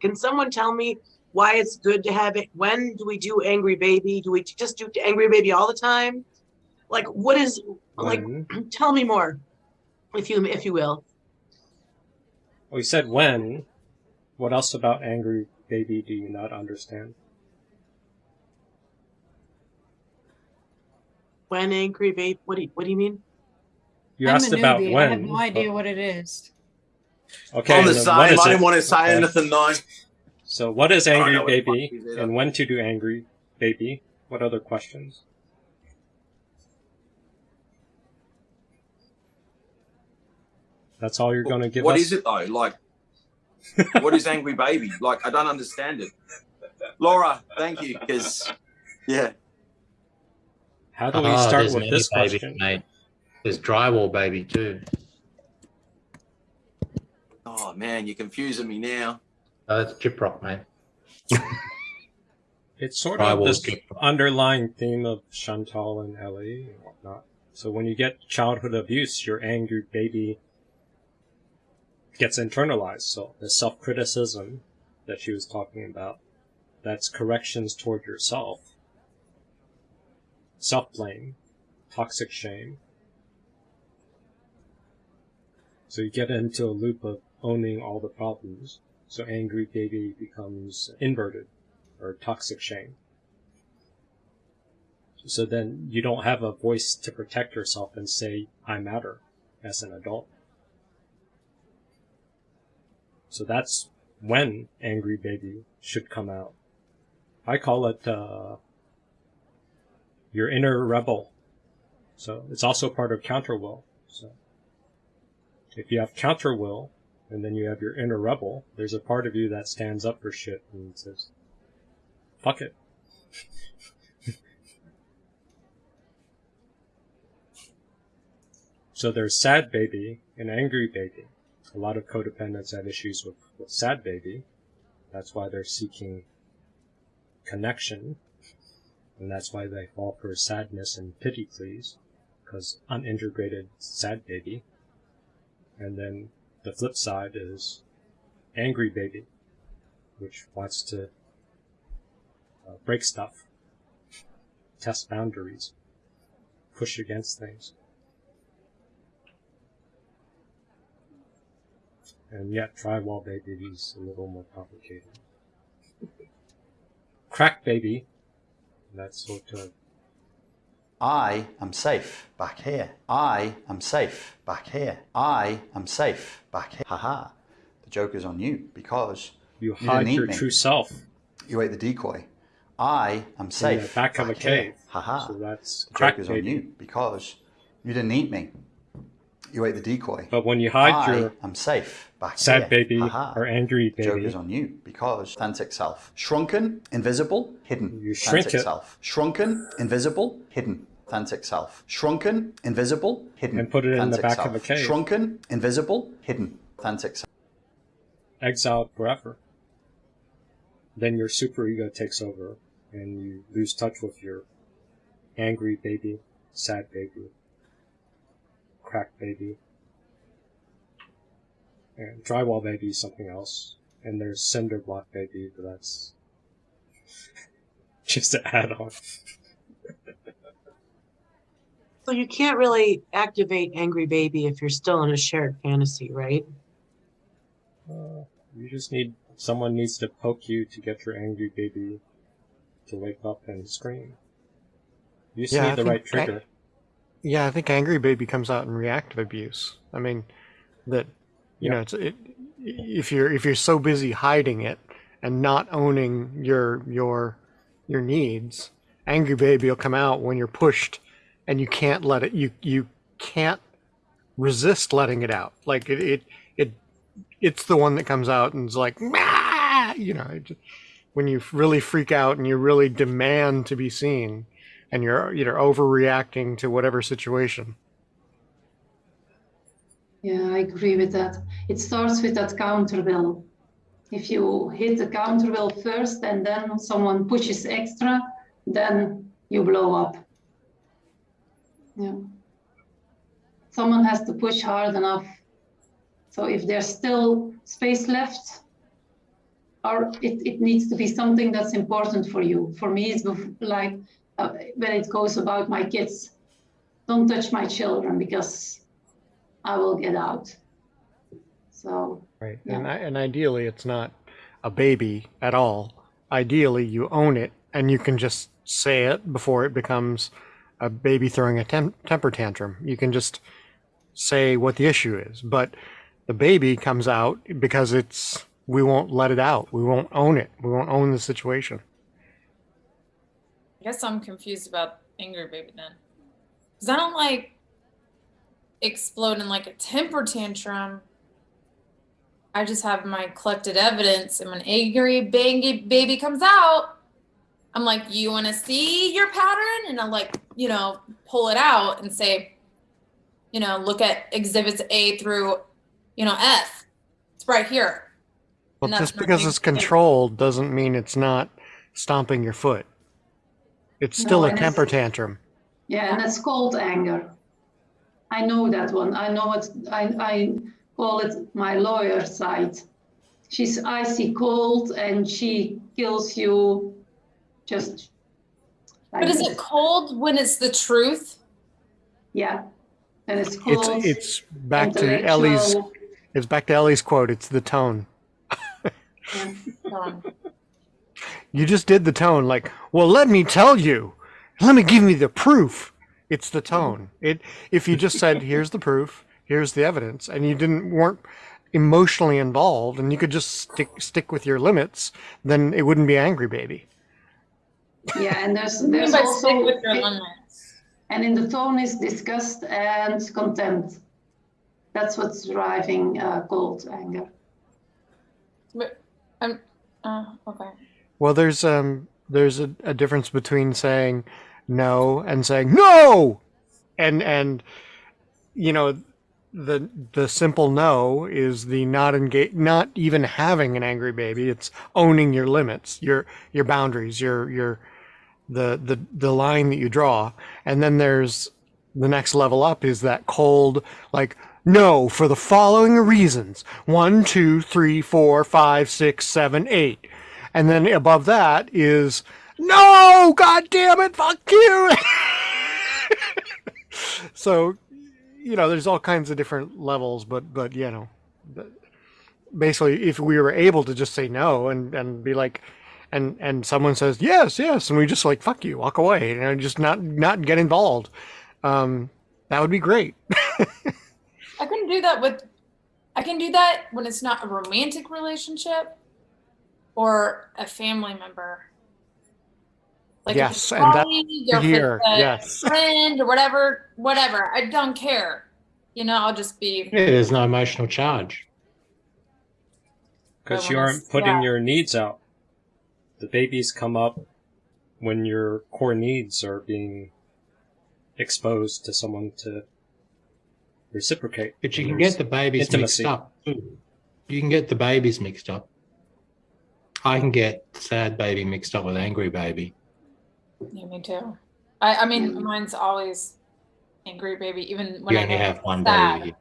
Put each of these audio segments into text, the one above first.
Can someone tell me why it's good to have it? When do we do angry baby? Do we just do angry baby all the time? Like, what is like? When? Mm-hmm. Tell me more, if you if you will. We said when. What else about angry baby do you not understand? When angry baby? What do you, what do you mean? You I'm asked about newbie. when. I have no but- idea what it is. Okay. I'm the then same. what I didn't it? want to say Okay. anything though. So what is angry what baby and when to do angry baby? What other questions? That's all you're going to give What us? is it though? Like, what is angry baby? Like, I don't understand it. Laura, thank you. Because, yeah, How do we Oh, start there's with this babies, question? mate. There's drywall baby too. Oh man, you're confusing me now. Oh, that's sheetrock, mate. It's sort of will this underlying theme of Chantal and Ellie and whatnot. So when you get childhood abuse, your angry baby gets internalized. So the self-criticism that she was talking about, that's corrections toward yourself. Self-blame, toxic shame. So you get into a loop of owning all the problems. So angry baby becomes inverted or toxic shame. So then you don't have a voice to protect yourself and say, I matter as an adult. So that's when Angry Baby should come out. I call it, uh, your inner rebel. So it's also part of counter will. So if you have counter will, and then you have your inner rebel, there's a part of you that stands up for shit and says, fuck it. so there's sad baby and angry baby. A lot of codependents have issues with, with sad baby. That's why they're seeking connection. And that's why they fall for sadness and pity please. Because unintegrated sad baby. And then the flip side is angry baby, which wants to uh, break stuff, test boundaries, push against things. And yet, drywall baby is a little more complicated. Crack baby, that's sort of I am safe back here. I am safe back here. I am safe back here. Haha. The joke is on you because you You hide didn't eat your me. true self you ate the decoy. I am in safe the back of a here. cave. Haha. So that's The joke is on you because you didn't eat me. You ate the decoy. But when you hide your I'm safe back sad here. baby Haha. or angry The joke is on you because authentic self. Shrunken, invisible, hidden. You shrink authentic it. self. Shrunken, invisible, hidden. Authentic self. Shrunken, invisible, hidden. And put it in the back self. of a cave. Shrunken, invisible, hidden. Authentic self. exiled forever. Then your superego takes over, and you lose touch with your angry baby, sad baby, crack baby, and drywall baby is something else. And there's cinder block baby, but that's just an add-on. So you can't really activate angry baby if you're still in a shared fantasy, right? Uh, you just need someone needs to poke you to get your angry baby to wake up and scream. You just Yeah, I need the think right I- trigger. Yeah, I think angry baby comes out in reactive abuse. I mean, that you Yeah. know, it's it, if you're if you're so busy hiding it and not owning your your your needs, angry baby will come out when you're pushed and you can't let it you you can't resist letting it out. Like it it, it it's the one that comes out and is like, you know, when you really freak out and you really demand to be seen and you're you're overreacting to whatever situation. Yeah, I agree with that. It starts with that counter will. If you hit the counter will first and then someone pushes extra, then you blow up. Yeah. Someone has to push hard enough. So if there's still space left, or it, it needs to be something that's important for you. For me, it's like uh, when it goes about my kids. Don't touch my children because I will get out. So Right. Yeah. And, I, and ideally, it's not a baby at all. Ideally, you own it and you can just say it before it becomes a baby throwing a tem- temper tantrum. You can just say what the issue is. But the baby comes out because it's, we won't let it out. We won't own it. We won't own the situation. I guess I'm confused about angry baby then. Because I don't like explode in like a temper tantrum. I just have my collected evidence, and when angry baby baby comes out, I'm like, "You want to see your pattern?" And I like, you know, pull it out and say, you know, look at exhibits A through, you know, F. It's right here. Well, just because it's controlled doesn't mean it's not stomping your foot. It's still No, a temper tantrum. yeah, and it's called anger. I know that one. I know it. I, I call it my lawyer side. She's icy cold and she kills you just like But is this. it cold when it's the truth? Yeah. And it's cold. It's it's back to Ellie's it's back to Ellie's quote. It's the tone. yeah. Um, You just did the tone like, well, let me tell you. Let me give me the proof. It's the tone. It if you just said, here's the proof, here's the evidence, and you didn't weren't emotionally involved and you could just stick stick with your limits, then it wouldn't be angry baby. Yeah, and there's what you there's also stick with your limits? and in the tone is disgust and contempt. That's what's driving uh, cold anger. But I'm uh, okay. Well, there's um there's a, a difference between saying no and saying no, and and you know the the simple no is the not engage not even having an angry baby. It's owning your limits, your your boundaries, your your the the the line that you draw, and then there's the next level up is that cold like no for the following reasons. One two three four five six seven eight and then above that is no god damn it fuck you. So you know there's all kinds of different levels but but you know basically if we were able to just say no and and be like and and someone says yes yes and we just like fuck you walk away and you know, just not not get involved um that would be great. I couldn't do that with I can do that when it's not a romantic relationship or a family member. Like Yes, it's and that- colleague here a yes friend or whatever, whatever. I don't care. You know, I'll just be Yeah, there's no emotional charge. Because you aren't putting yeah. your needs out. The babies come up when your core needs are being exposed to someone to reciprocate. But you can get the babies intimacy. mixed up. You can get the babies mixed up. I can get sad baby mixed up with angry baby. yeah, me too. I, I mean mine's always angry baby, even when You I only have one sad. baby.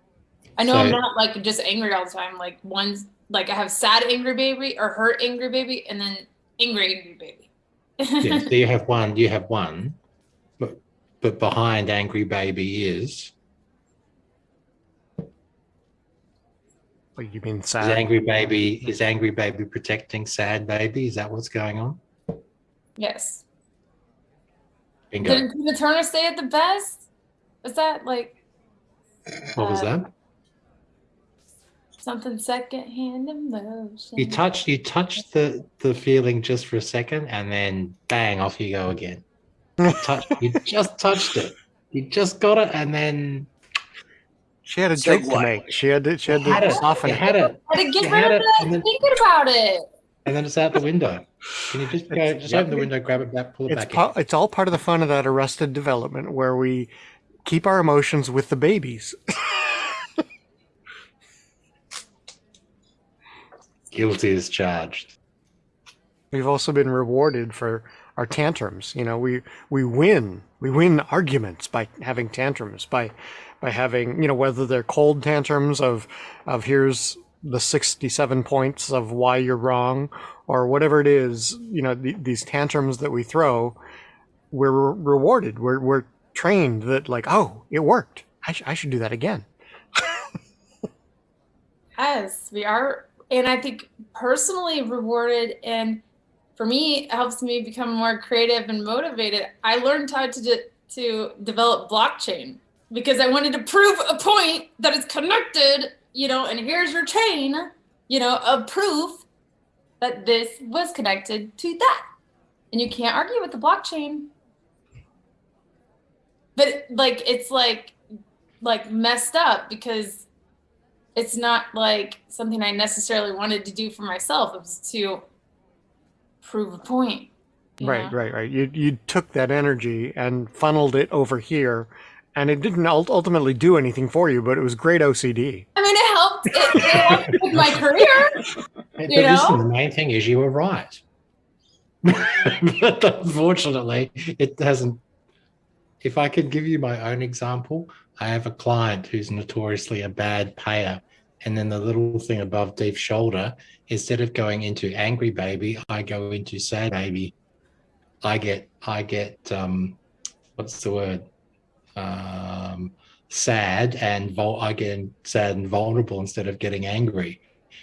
I know I'm not like just angry all the time. Like one's like I have sad angry baby or hurt angry baby and then angry angry baby. Yeah, so you have one. You have one, but but behind angry baby is What you mean sad? is angry baby is angry baby protecting sad baby. Is that what's going on? yes. Bingo. Didn't Tina Turner say it the best? Was that like What was uh, that? something secondhand emotion? You touch you touch the the feeling just for a second, and then bang, off you go again. Touch, you just touched it. You just got it, and then she had a Say joke to make she had to she had you had to it. soften it had it, had to get rid of it, it and then- thinking about it. and then it's out the window. Can you just go? Just open the window, grab it back, pull it it's back pa- in. it's all part of the fun of that arrested development where we keep our emotions with the babies Guilty is charged. we've also been rewarded for our tantrums you know we we win we win arguments by having tantrums by by having you know whether they're cold tantrums of of here's the 67 points of why you're wrong or whatever it is, you know, the, these tantrums that we throw, we're re- rewarded. We're we're trained that like, oh, it worked. I, sh- I should do that again. Yes, we are. And I think personally rewarded. And for me, it helps me become more creative and motivated. I learned how to, de- to develop blockchain because I wanted to prove a point that is connected, you know, and here's your chain, you know, of proof that this was connected to that. And you can't argue with the blockchain. But like, it's like, like messed up because it's not like something I necessarily wanted to do for myself. It was to prove a point. Right, know? right, right. You you took that energy and funneled it over here, and it didn't ultimately do anything for you, but it was great OCD. I mean, it helped. It, it helped with my career. But You listen, know? the main thing is you were right. but unfortunately, it hasn't. If I could give you my own example, I have a client who's notoriously a bad payer. And then the little thing above deep shoulder, instead of going into angry baby, I go into sad baby. I get, I get, um, what's the word? Um, sad and vul- I get sad and vulnerable instead of getting angry.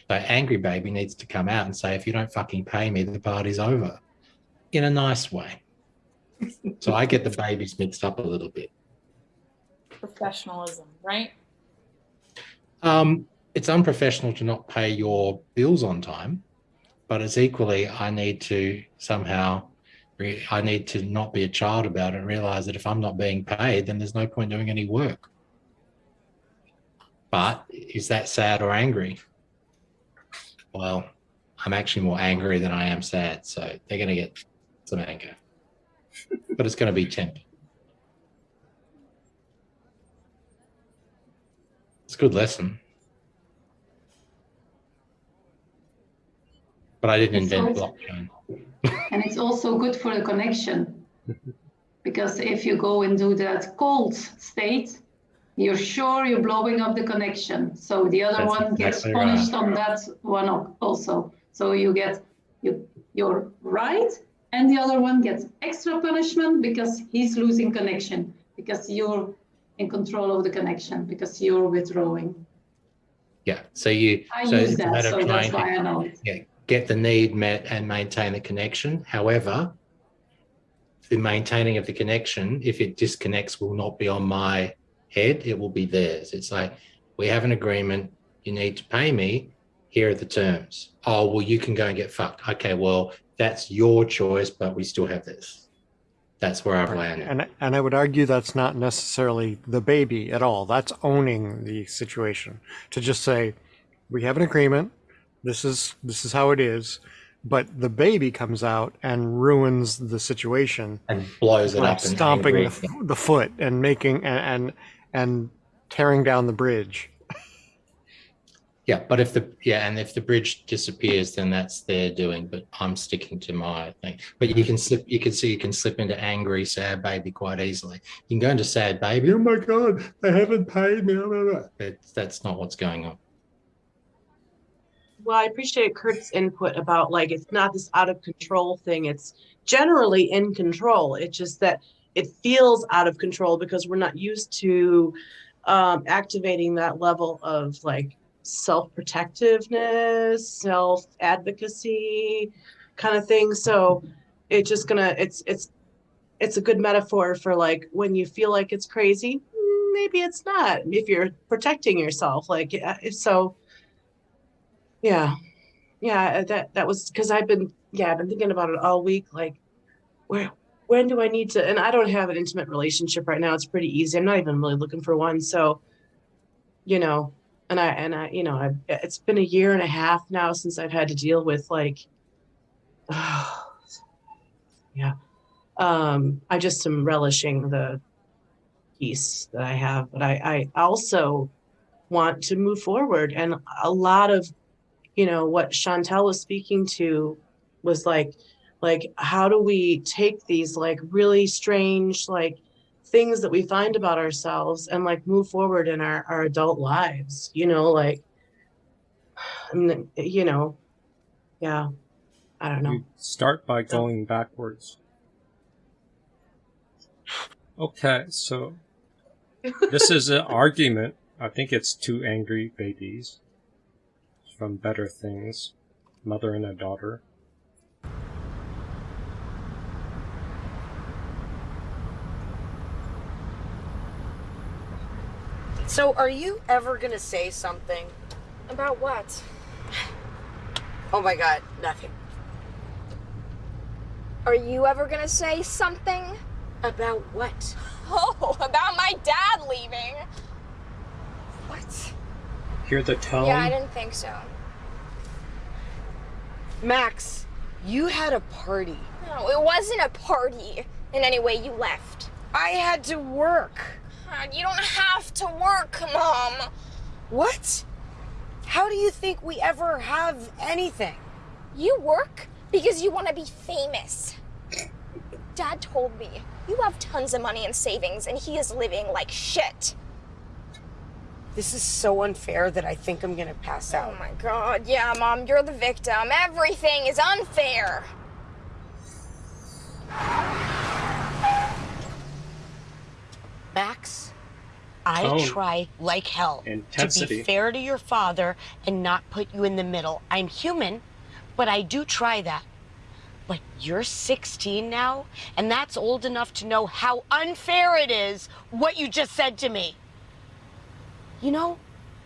So angry baby needs to come out and say, if you don't fucking pay me, the party's over in a nice way. so I get the babies mixed up a little bit. Professionalism, right? Um, it's unprofessional to not pay your bills on time, but it's equally, I need to somehow, I need to not be a child about it and realize that if I'm not being paid, then there's no point doing any work. But is that sad or angry? Well, I'm actually more angry than I am sad. So they're going to get some anger, but it's going to be tempered. It's a good lesson. But I didn't invent blockchain. And it's also good for the connection. Because if you go and do that cold state, you're sure you're blowing up the connection. So the other That's one gets exactly right. punished on that one also. So you get you you're right, and the other one gets extra punishment because he's losing connection because you're in control of the connection because you're withdrawing. Yeah. So you I so use that, so of that's trying why I know it. yeah, get the need met and maintain the connection. However, the maintaining of the connection, if it disconnects, will not be on my head. It will be theirs. It's like we have an agreement. You need to pay me. Here are the terms. Oh well, you can go and get fucked. Okay, well that's your choice, but we still have this. That's where I've landed. And and I would argue that's not necessarily the baby at all. That's owning the situation. To just say, we have an agreement. This is this is how it is. But the baby comes out and ruins the situation, and blows it like up stomping angry. the, the foot and making and, and and tearing down the bridge. Yeah, but if the yeah, and if the bridge disappears, then that's their doing. But I'm sticking to my thing. But you can slip. You can see you can slip into angry, sad baby quite easily. You can go into sad baby. Oh my god, they haven't paid me. blah, blah, blah." But that's not what's going on. Well, I appreciate Kurt's input about like it's not this out of control thing. It's generally in control. It's just that it feels out of control because we're not used to um, activating that level of like self protectiveness, self advocacy kind of thing. So it's just gonna it's it's it's a good metaphor for like when you feel like it's crazy, maybe it's not. If you're protecting yourself, like so yeah. Yeah that that was because i've been yeah i've been thinking about it all week like where when do i need to and i don't have an intimate relationship right now it's pretty easy i'm not even really looking for one so you know and i and i you know I've, it's been a year and a half now since i've had to deal with like yeah um i just am relishing the peace that i have but i i also want to move forward and a lot of you know what chantel was speaking to was like like how do we take these like really strange like things that we find about ourselves and like move forward in our, our adult lives you know like I mean, you know yeah I don't know. You start by going backwards. Okay, so this is an argument. I think it's two angry babies from Better Things, mother and a daughter. So, are you ever gonna say something? About what? Oh my god, nothing. Are you ever gonna say something? About what? Oh, about my dad leaving. What? Hear the tone? Yeah, I didn't think so. Max, you had a party. No, it wasn't a party. In any way, you left. I had to work. Uh, You don't have to work, Mom. What? How do you think we ever have anything? You work because you want to be famous. Dad told me you have tons of money in savings and he is living like shit. This is so unfair that I think I'm gonna pass oh out. Oh my god, yeah, Mom, you're the victim. Everything is unfair. Max, I Tone. try like hell to be fair to your father and not put you in the middle. I'm human, but I do try that. But you're 16 now, and that's old enough to know how unfair it is what you just said to me. You know,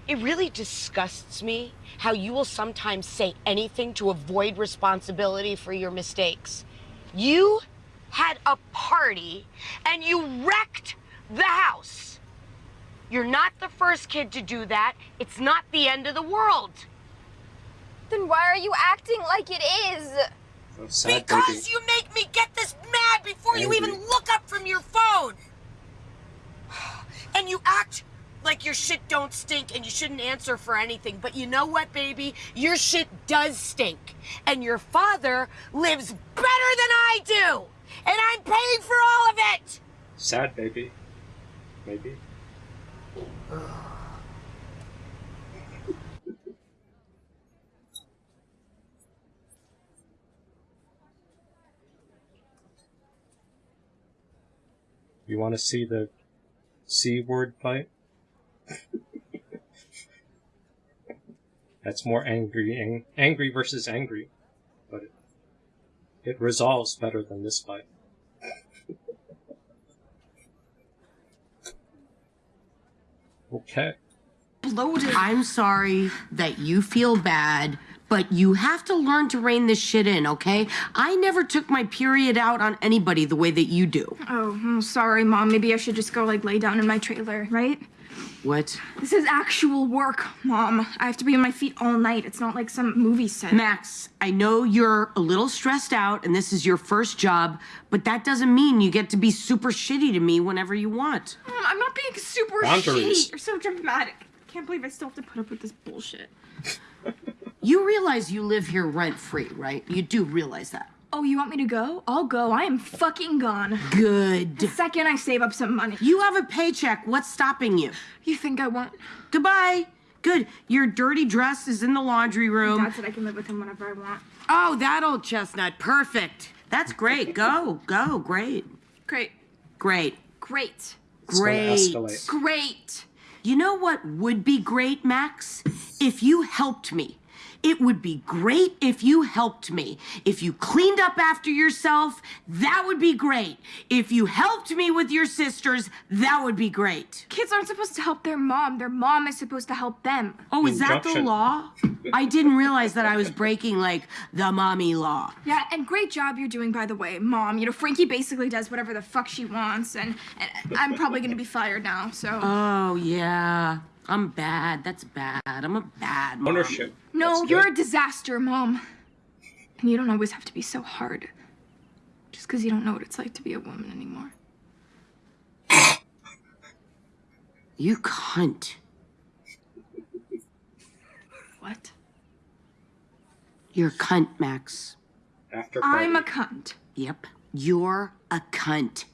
it really disgusts me how you will sometimes say anything to avoid responsibility for your mistakes. You had a party and you wrecked the house. You're not the first kid to do that. It's not the end of the world. Then why are you acting like it is? Sad because baby. you make me get this mad before you even look up from your phone. And you act like your shit don't stink and you shouldn't answer for anything. But you know what, baby? Your shit does stink. And your father lives better than I do. And I'm paying for all of it. Sad baby. Maybe. You want to see the C word fight? That's more angry, ang- angry versus angry, but it, it resolves better than this fight. Okay. bloated. I'm sorry that you feel bad, but you have to learn to rein this shit in, okay? I never took my period out on anybody the way that you do. Oh, I'm sorry, Mom. Maybe I should just go like lay down in my trailer, right? What? This is actual work, Mom. I have to be on my feet all night. It's not like some movie set. Max, I know you're a little stressed out and this is your first job, but that doesn't mean you get to be super shitty to me whenever you want. Mom, I'm not being super Boundaries. shitty. You're so dramatic. I can't believe I still have to put up with this bullshit. You realize you live here rent free, right? You do realize that. Oh, you want me to go? I'll go. I am fucking gone. Good. The second I save up some money. You have a paycheck. What's stopping you? You think I won't? Goodbye. Good. Your dirty dress is in the laundry room. Dad said I can live with him whenever I want. Oh, that old chestnut. Perfect. That's great. Go, go. Great. Great. Great. Great. Great. Great. You know what would be great, Max? If you helped me. It would be great if you helped me. If you cleaned up after yourself, that would be great. If you helped me with your sisters, that would be great. Kids aren't supposed to help their mom. Their mom is supposed to help them. Oh, is that the law? I didn't realize that I was breaking like the mommy law. Yeah, and great job you're doing, by the way, mom. You know, Frankie basically does whatever the fuck she wants, and, and I'm probably gonna be fired now. So Oh yeah, I'm bad. That's bad. I'm a bad mom. Ownership. no, That's you're good. a disaster, mom. And you don't always have to be so hard, just because you don't know what it's like to be a woman anymore. You cunt. What? You're a cunt, Max. After I'm a cunt. Yep. You're a cunt.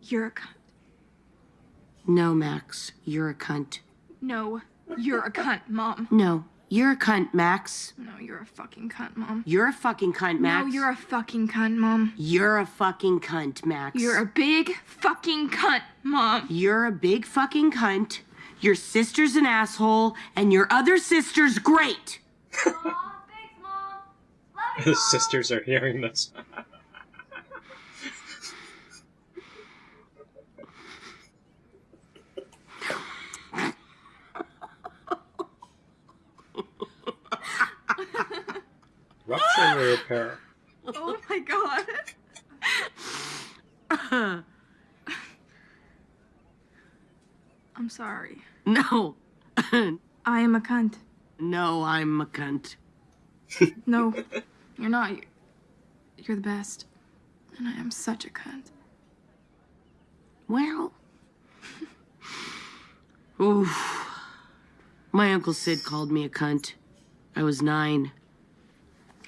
You're a cunt. No, Max. You're a cunt. No, you're a cunt, mom. No, You're a cunt, Max. No, you're a fucking cunt, mom. You're a fucking cunt, Max. No, you're a fucking cunt, mom. You're a fucking cunt, Max. You're a big fucking cunt, mom. You're a big fucking cunt. Your sister's an asshole, and your other sister's great. His sisters are hearing this. Rupture repair. Oh my god. I'm sorry. no. I am a cunt. no, I'm a cunt. No, you're not. You're, you're the best. And I am such a cunt. Well. Oof. My Uncle Sid called me a cunt. I was nine.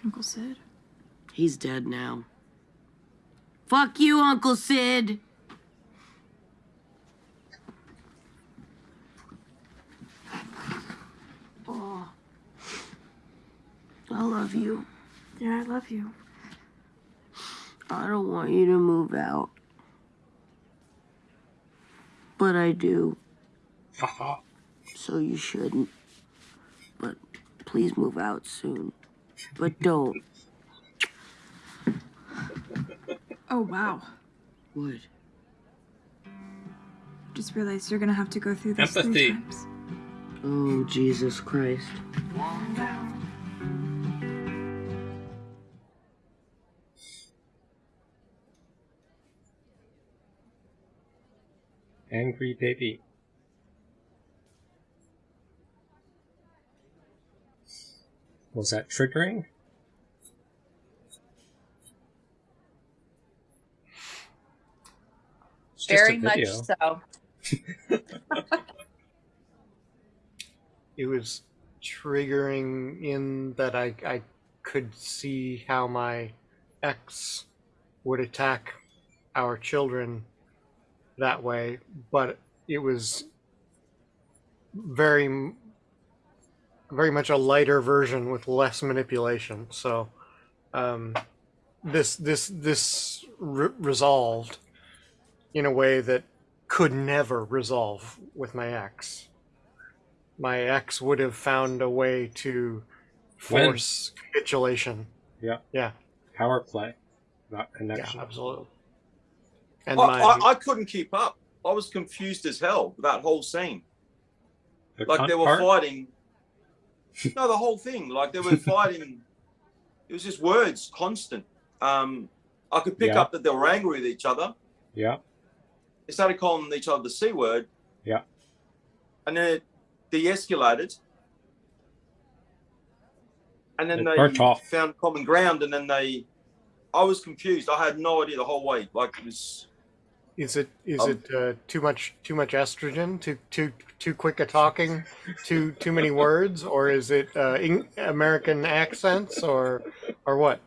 Uncle Sid. He's dead now. Fuck you, Uncle Sid. Oh. I love you. Yeah, I love you. I don't want you to move out. But I do. Uh-huh. So you shouldn't. But please move out soon. But don't. Oh wow. What? Just realized you're gonna have to go through this Empathy. three times. Oh, Jesus Christ. Angry baby. Was that triggering? It's Very much so. it was triggering in that I, I could see how my ex would attack our children that way, but it was very m- very much a lighter version with less manipulation. So um, this this this re- resolved in a way that could never resolve with my ex. My ex would have found a way to When? force capitulation. Yeah. Yeah. Power play, not connection. Yeah, connection. absolutely. And I, my I, I couldn't keep up. I was confused as hell with that whole scene. The Like they were part? fighting. No, the whole thing. Like they were fighting. it was just words, constant. Um, I could pick Yeah. up that they were angry with each other. Yeah. They started calling each other the c word. Yeah. And then it de-escalated. And then It they found common ground, and then they. I was confused. I had no idea the whole way. Like it was. Is it is Um, it uh, too much too much estrogen? Too too too quick a talking? Too too many words? Or is it uh, Eng- American accents? Or or what?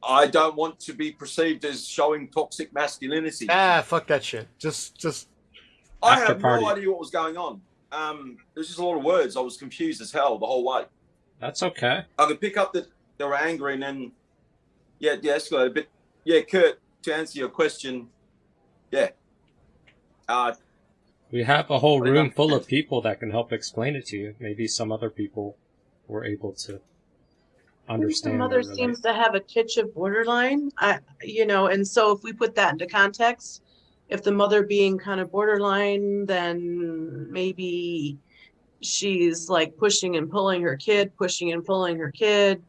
I don't want to be perceived as showing toxic masculinity. Ah, fuck that shit. Just just I After have party. no idea what was going on. Um, there was just a lot of words. I was confused as hell the whole way. That's okay. I could pick up that they were angry and then, yeah, yeah, escalated. But yeah, Kurt, to answer your question, yeah, uh, We have a whole room full of people that can help explain it to you. Maybe some other people were able to The understand. mother or relate. seems to have a titch of borderline. I, you know, and so if we put that into context, if the mother being kind of borderline, then maybe she's like pushing and pulling her kid, pushing and pulling her kid,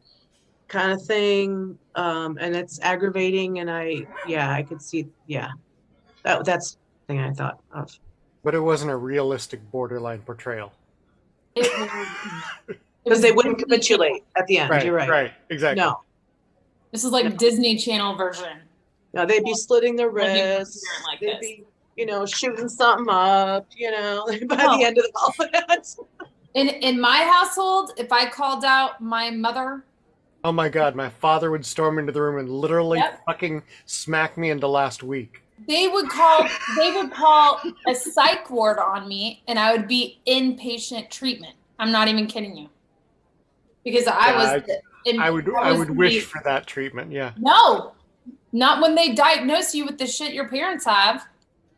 kind of thing. Um, and it's aggravating. And I, yeah, I could see, yeah, that that's the thing I thought of. but it wasn't a realistic borderline portrayal. Because they wouldn't capitulate at the end. Right, You're right. right, exactly. No, This is like Disney Channel version. no, they'd be slitting their wrists. like they'd this. be, you know, shooting something up. You know, by No. the end of all that. In in my household, if I called out my mother, Oh my god, my father would storm into the room and literally Yep. fucking smack me into last week. they would call they would call a psych ward on me and I would be inpatient treatment. I'm not even kidding you. Because I Yeah, was. in- I would I I would wish for that treatment. Yeah. No, not when they diagnose you with the shit your parents have,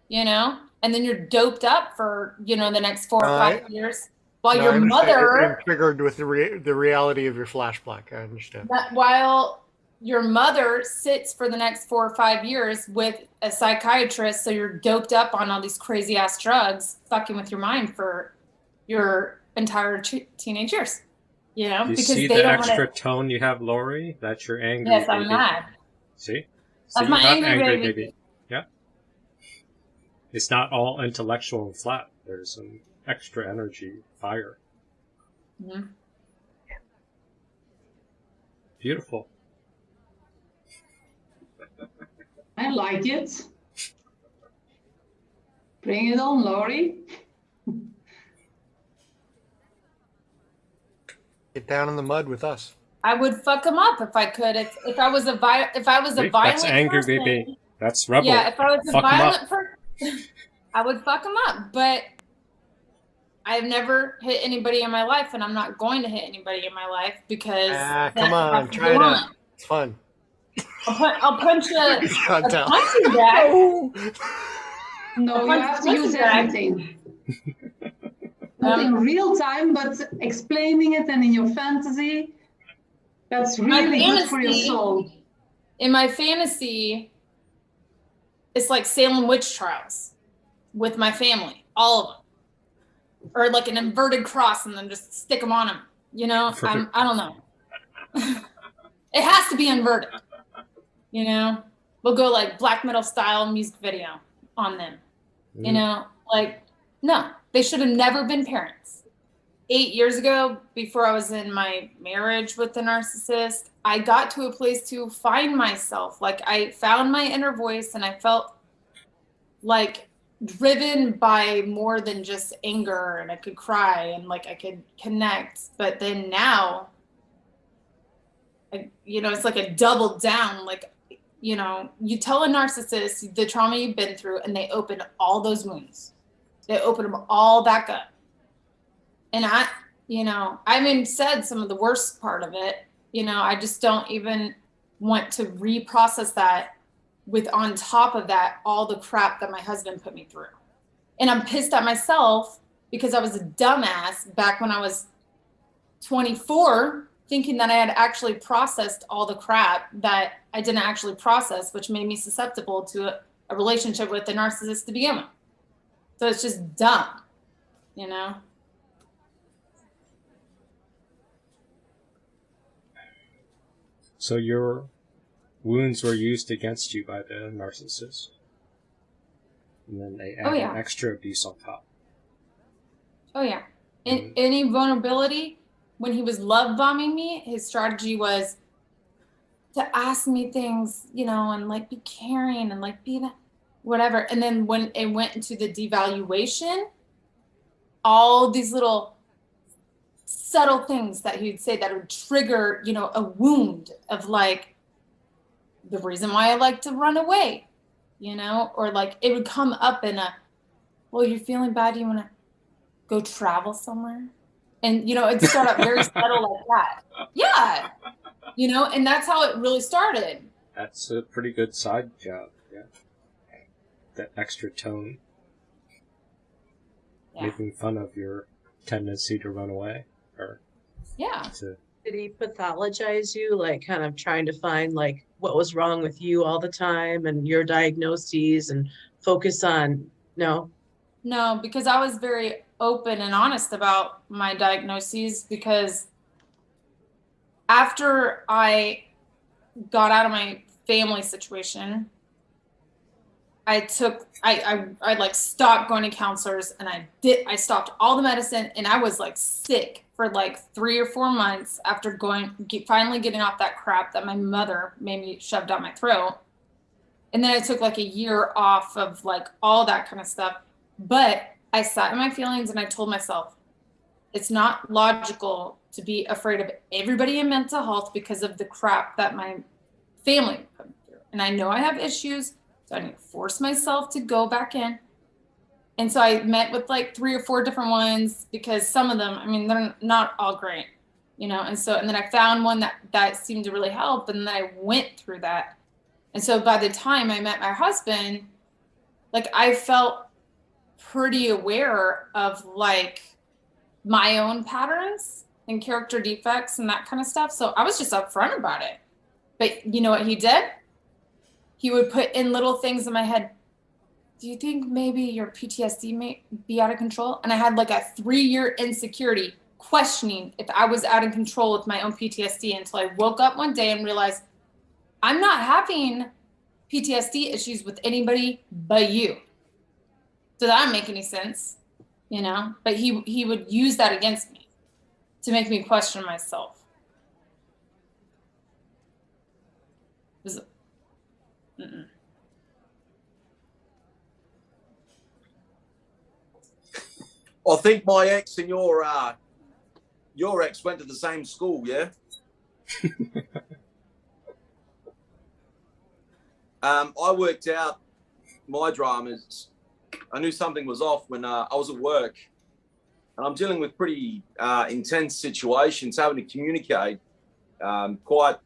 you know, and then you're doped up for, you know, the next four or five I- years. While No, your understand you're mother, triggered with the re- the reality of your flashback. I understand. that while your mother sits for the next four or five years with a psychiatrist, so you're doped up on all these crazy ass drugs, fucking with your mind for your entire t- teenage years. You know, You because see they the don't extra want to. tone you have, Lori? That's your angry Yes, I'm baby. mad. See? That's my you have angry baby. Yeah. It's not all intellectual and flat. There's some extra energy, fire. Mhm. Beautiful. I like it. Bring it on, Laurie. Get down in the mud with us. I would fuck him up if I could. If if I was a vi- if I was a See? violent That's angry person, baby. That's rebel. Yeah, if I was a Fuck 'em violent person, I would fuck him up. But I've never hit anybody in my life, and I'm not going to hit anybody in my life because Ah, come on, has to try go it out. It's fun. I'll, pun- I'll punch a, a punching bag. No, you have to use everything. Not in real time, but explaining it and in your fantasy. That's My really good for your soul. In my fantasy, it's like Salem witch trials with my family, all of them, or like an inverted cross, and then just stick them on them. You know, I'm, I don't know. it has to be inverted. You know, we'll go like black metal style music video on them. You Mm. know, like no, they should have never been parents. Eight years ago, before I was in my marriage with the narcissist, I got to a place to find myself. Like I found my inner voice and I felt like driven by more than just anger and I could cry and like I could connect. But then now, I, you know, it's like a double down. Like, you know, you tell a narcissist the trauma you've been through and they open all those wounds. They open them all back up. And I, you know, I even said some of the worst part of it. You know, I just don't even want to reprocess that with on top of that all the crap that my husband put me through. And I'm pissed at myself because I was a dumbass back when I was 24 thinking that I had actually processed all the crap that I didn't actually process, which made me susceptible to a, a relationship with a narcissist to begin with. So it's just dumb, you know? So your wounds were used against you by the narcissist. And then they add Oh, yeah. an extra abuse on top. Oh yeah. In mm-hmm. any vulnerability, when he was love bombing me, his strategy was to ask me things, you know, and like be caring and like be that whatever. And then when it went into the devaluation, all these little subtle things that he'd say that would trigger, you know, a wound of like the reason why I like to run away, you know, or like it would come up in a, well, you're feeling bad. You want to go travel somewhere? And, you know, it'd start out very subtle like that. Yeah. You know, and that's how it really started. That's a pretty good side job. Yeah. That extra tone. Yeah. Making fun of your tendency to run away or Yeah. to Did he pathologize you, like kind of trying to find like what was wrong with you all the time and your diagnoses and focus on no? No, because I was very open and honest about my diagnoses because after I got out of my family situation, I took I I I like stopped going to counselors and I did I stopped all the medicine and I was like sick for like 3 or 4 months after going get, finally getting off that crap that my mother made me shoved down my throat. And then I took like a year off of like all that kind of stuff. But I sat in my feelings and I told myself, it's not logical to be afraid of everybody in mental health because of the crap that my family put through. And I know I have issues, so I need to force myself to go back in And so I met with like three or four different ones because some of them, I mean, they're not all great, you know. And so, and then I found one that that seemed to really help, and then I went through that. And so by the time I met my husband, like I felt pretty aware of like my own patterns and character defects and that kind of stuff. So I was just upfront about it. But you know what he did? He would put in little things in my head. Do you think maybe your PTSD may be out of control? And I had like a three year insecurity questioning if I was out of control with my own PTSD until I woke up one day and realized I'm not having PTSD issues with anybody but you. Does that make any sense? You know, but he he would use that against me to make me question myself. It was- mm-mm. I think my ex and your uh, your ex went to the same school, yeah. um, I worked out my dramas. I knew something was off when uh, I was at work, and I'm dealing with pretty uh, intense situations, having to communicate um, quite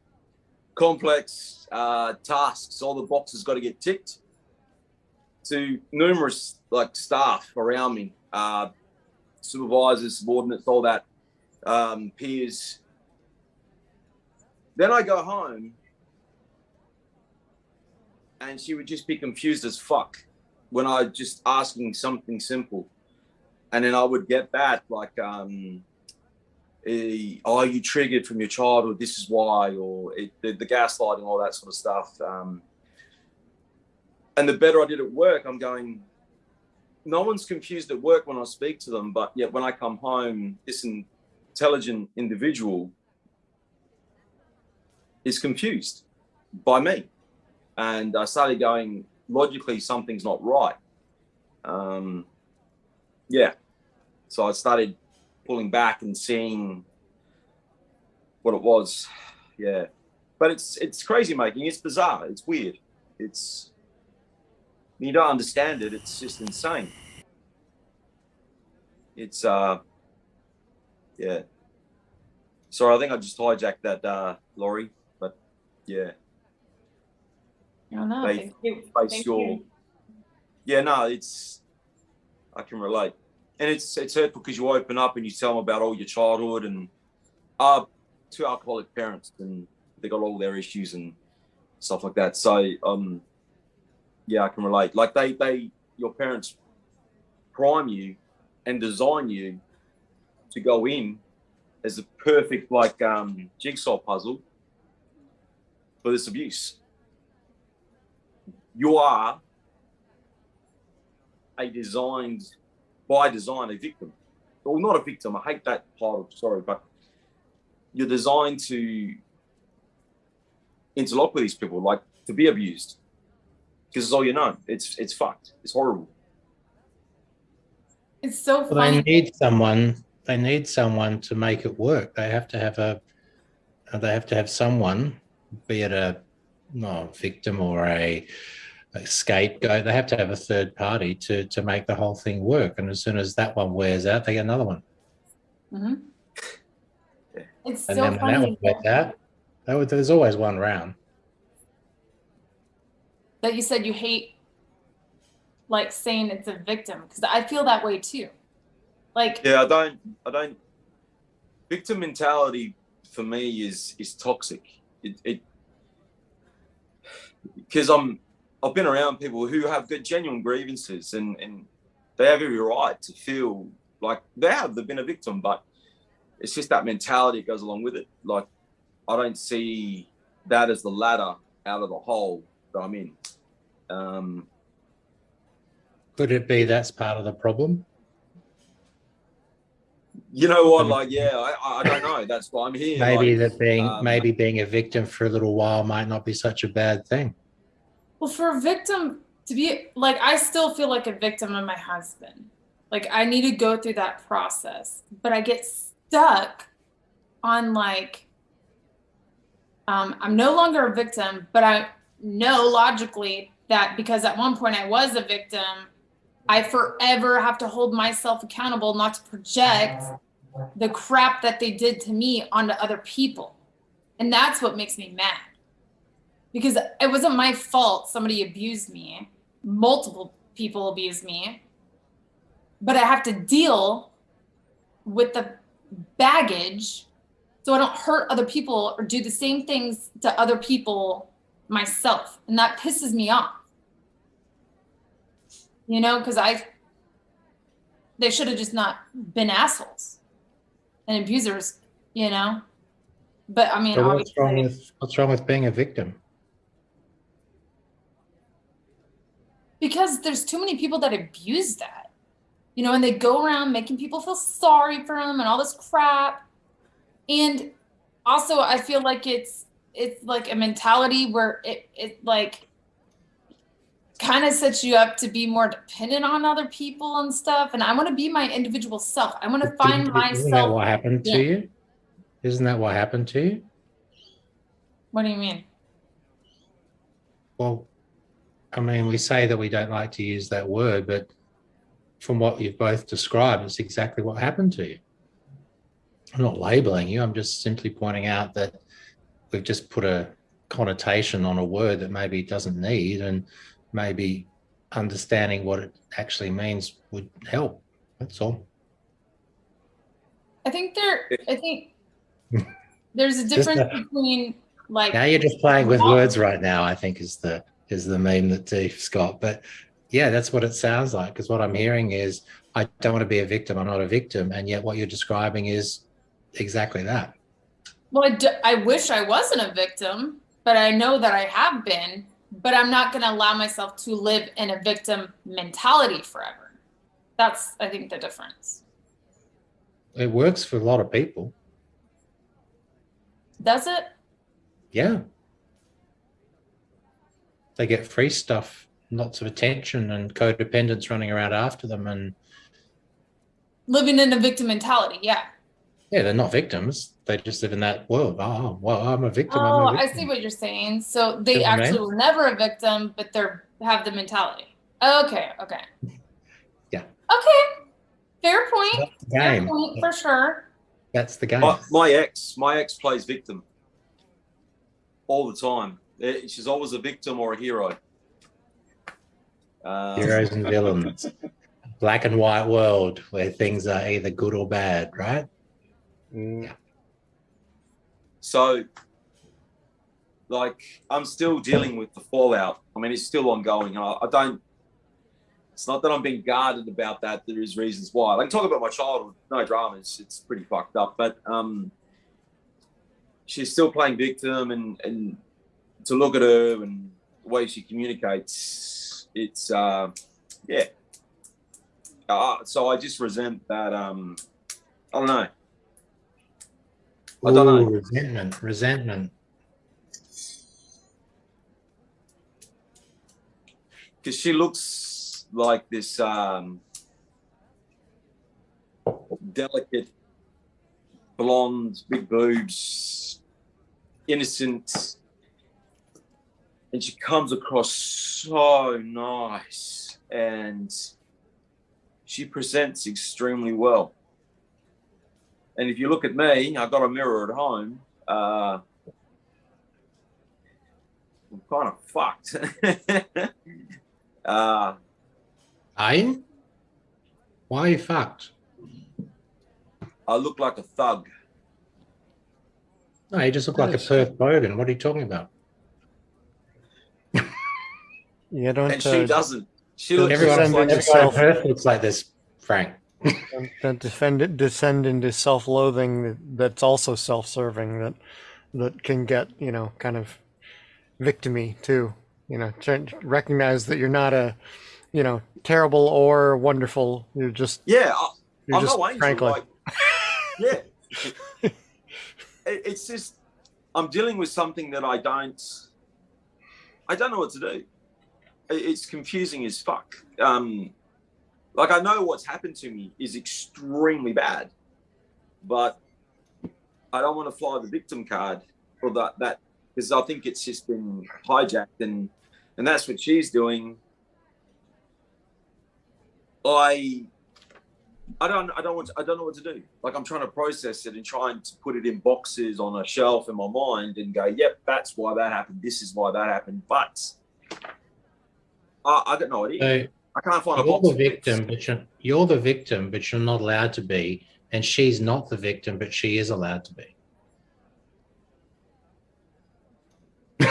complex uh, tasks. All the boxes got to get ticked to numerous like staff around me. Uh, supervisors, subordinates, all that, um, peers. Then I go home and she would just be confused as fuck when I just asking something simple. And then I would get that like, um, eh, are you triggered from your childhood? This is why, or it, the, the gaslighting, all that sort of stuff. Um, and the better I did at work, I'm going, no one's confused at work when I speak to them, but yet when I come home, this intelligent individual is confused by me. And I started going, logically, something's not right. Um, yeah. So I started pulling back and seeing what it was. Yeah. But it's it's crazy making. It's bizarre. It's weird. It's you don't understand it. It's just insane. It's uh, yeah. Sorry, I think I just hijacked that, uh, Laurie. But yeah, I don't know. They Thank you. face Thank your. you. Yeah, no, it's. I can relate, and it's it's hurtful because you open up and you tell them about all your childhood and, uh, two alcoholic parents and they got all their issues and stuff like that. So um, yeah, I can relate. Like they they your parents prime you and design you to go in as a perfect like um jigsaw puzzle for this abuse. You are a designed by design a victim. Well, not a victim. I hate that title. Sorry, but you're designed to interlock with these people, like to be abused, because it's all you know. It's it's fucked. It's horrible. It's so Well, they need someone. They need someone to make it work. They have to have a. uh, They have to have someone, be it a no victim or a, a scapegoat. They have to have a third party to to make the whole thing work. And as soon as that one wears out, they get another one. Mhm. It's And so then when that funny one wears out, that would- there's always one round. That you said you hate like saying it's a victim because I feel that way too. Like Yeah, I don't. I don't. Victim mentality for me is is toxic. It it because I'm I've been around people who have got genuine grievances and and they have every right to feel like they have they've been a victim, but it's just that mentality that goes along with it. Like I don't see that as the ladder out of the hole that I'm in. Um, Could it be that's part of the problem? you know what? Like, yeah, I, I don't know. That's why I'm here. Maybe like, that being um, maybe being a victim for a little while might not be such a bad thing. Well, for a victim to be like, I still feel like a victim of my husband. Like, I need to go through that process, but I get stuck on like, um, I'm no longer a victim, but I know logically that because at one point I was a victim, I forever have to hold myself accountable not to project the crap that they did to me onto other people. And that's what makes me mad. Because it wasn't my fault somebody abused me. Multiple people abused me. But I have to deal with the baggage so I don't hurt other people or do the same things to other people myself. And that pisses me off. You know, because I, they should have just not been assholes and abusers, you know? But I mean, So what's wrong with what's wrong with being a victim? because there's too many people that abuse that, you know, and they go around making people feel sorry for them and all this crap. And also, I feel like it's it's like a mentality where it it like kind of sets you up to be more dependent on other people and stuff. And I want to be my individual self. I want to find didn't- Isn't that myself. what happened to Yeah. you? Isn't that what happened to you? What do you mean? Well, I mean, we say that we don't like to use that word, but from what you've both described, it's exactly what happened to you. I'm not labeling you. I'm just simply pointing out that we've just put a connotation on a word that maybe it doesn't need, and maybe understanding what it actually means would help. That's all. I think there. I think there's a difference a- between like Now you're just playing with words right now. I think is the is the meme that Deef's got. But yeah, that's what it sounds like. Because what I'm hearing is, I don't want to be a victim. I'm not a victim, and yet what you're describing is exactly that. Well, I, d- I wish I wasn't a victim, but I know that I have been. But I'm not going to allow myself to live in a victim mentality forever. That's, I think, the difference. It works for a lot of people. Does it? Yeah. They get free stuff, lots of attention, and codependents running around after them, and Living in a victim mentality, yeah. Yeah, they're not victims. They just live in that world. Oh, well, I'm a victim. Oh, I'm a I victim. see what you're saying. So they See what I mean? actually were never a victim, but they're have the mentality. Okay, okay. Yeah. Okay. Fair point. That's the Fair game. point for sure. That's the game. My, my ex, my ex plays victim all the time. Eh, She's always a victim or a hero. Um, heroes and villains black and white world where things are either good or bad right Mm, So, like, I'm still dealing with the fallout. I mean, it's still ongoing. I, I don't. It's not that I'm being guarded about that. There is reasons why. Can talk about my childhood. No dramas. It's pretty fucked up. But um, she's still playing victim, and and to look at her and the way she communicates, it's uh, yeah. Uh, so I just resent that. Um, I don't know. I don't know. Resentment resentment because she looks like this um, delicate, blonde, big boobs, innocent, and she comes across so nice, and she presents extremely well. And if you look at me, I've got a mirror at home. Uh, I'm kind of fucked. uh, are you why are you fucked I look like a thug. no you just look like a perth bogan what are you talking about You don't, And she uh, doesn't. She looks everyone, descend like into everyone in perth looks like this frank don't defend it, descend into self-loathing that, that's also self-serving that that can get you know kind of victimy too. You know, recognize that you're not a you know terrible or wonderful. You're just Yeah, I, you're I'm just no. Franklin. Like, yeah, it, it's just I'm dealing with something that I don't. I don't know what to do. It- It's confusing as fuck. Um, like I know what's happened to me is extremely bad, but I don't want to fly the victim card for that. That because I think it's just been hijacked and and that's what she's doing. I I don't I don't want to, I don't know what to do. Like I'm trying to process it and trying to put it in boxes on a shelf in my mind and go, yep, that's why that happened. This is why that happened. But I, I got no idea. So I can't find you're box. the of it. victim, but you're, you're the victim, but you're not allowed to be. And she's not the victim, but she is allowed to be.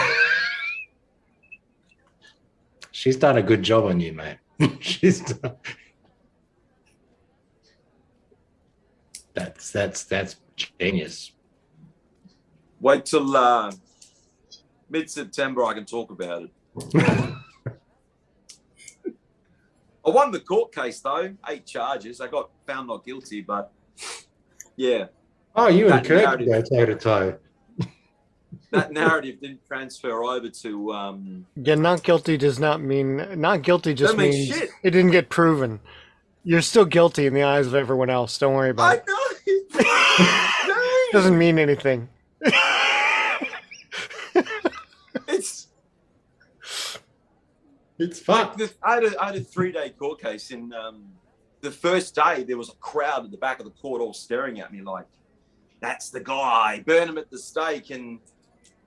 she's done a good job on you, mate. she's done. That's that's that's genius. Wait till uh, mid September. I can talk about it. I won the court case though, eight charges. I got found not guilty, but yeah, Oh, you and That Kurt narrative- go toe to toe. that narrative didn't transfer over to. Um, Yeah, not guilty does not mean not guilty. Just means means shit. it didn't get proven. You're still guilty in the eyes of everyone else. Don't worry about I it. know. no, Doesn't mean anything. it's It's like fun. the, I, had a, I had a three day court case. In um, the first day, there was a crowd at the back of the court all staring at me like, "That's the guy, burn him at the stake." And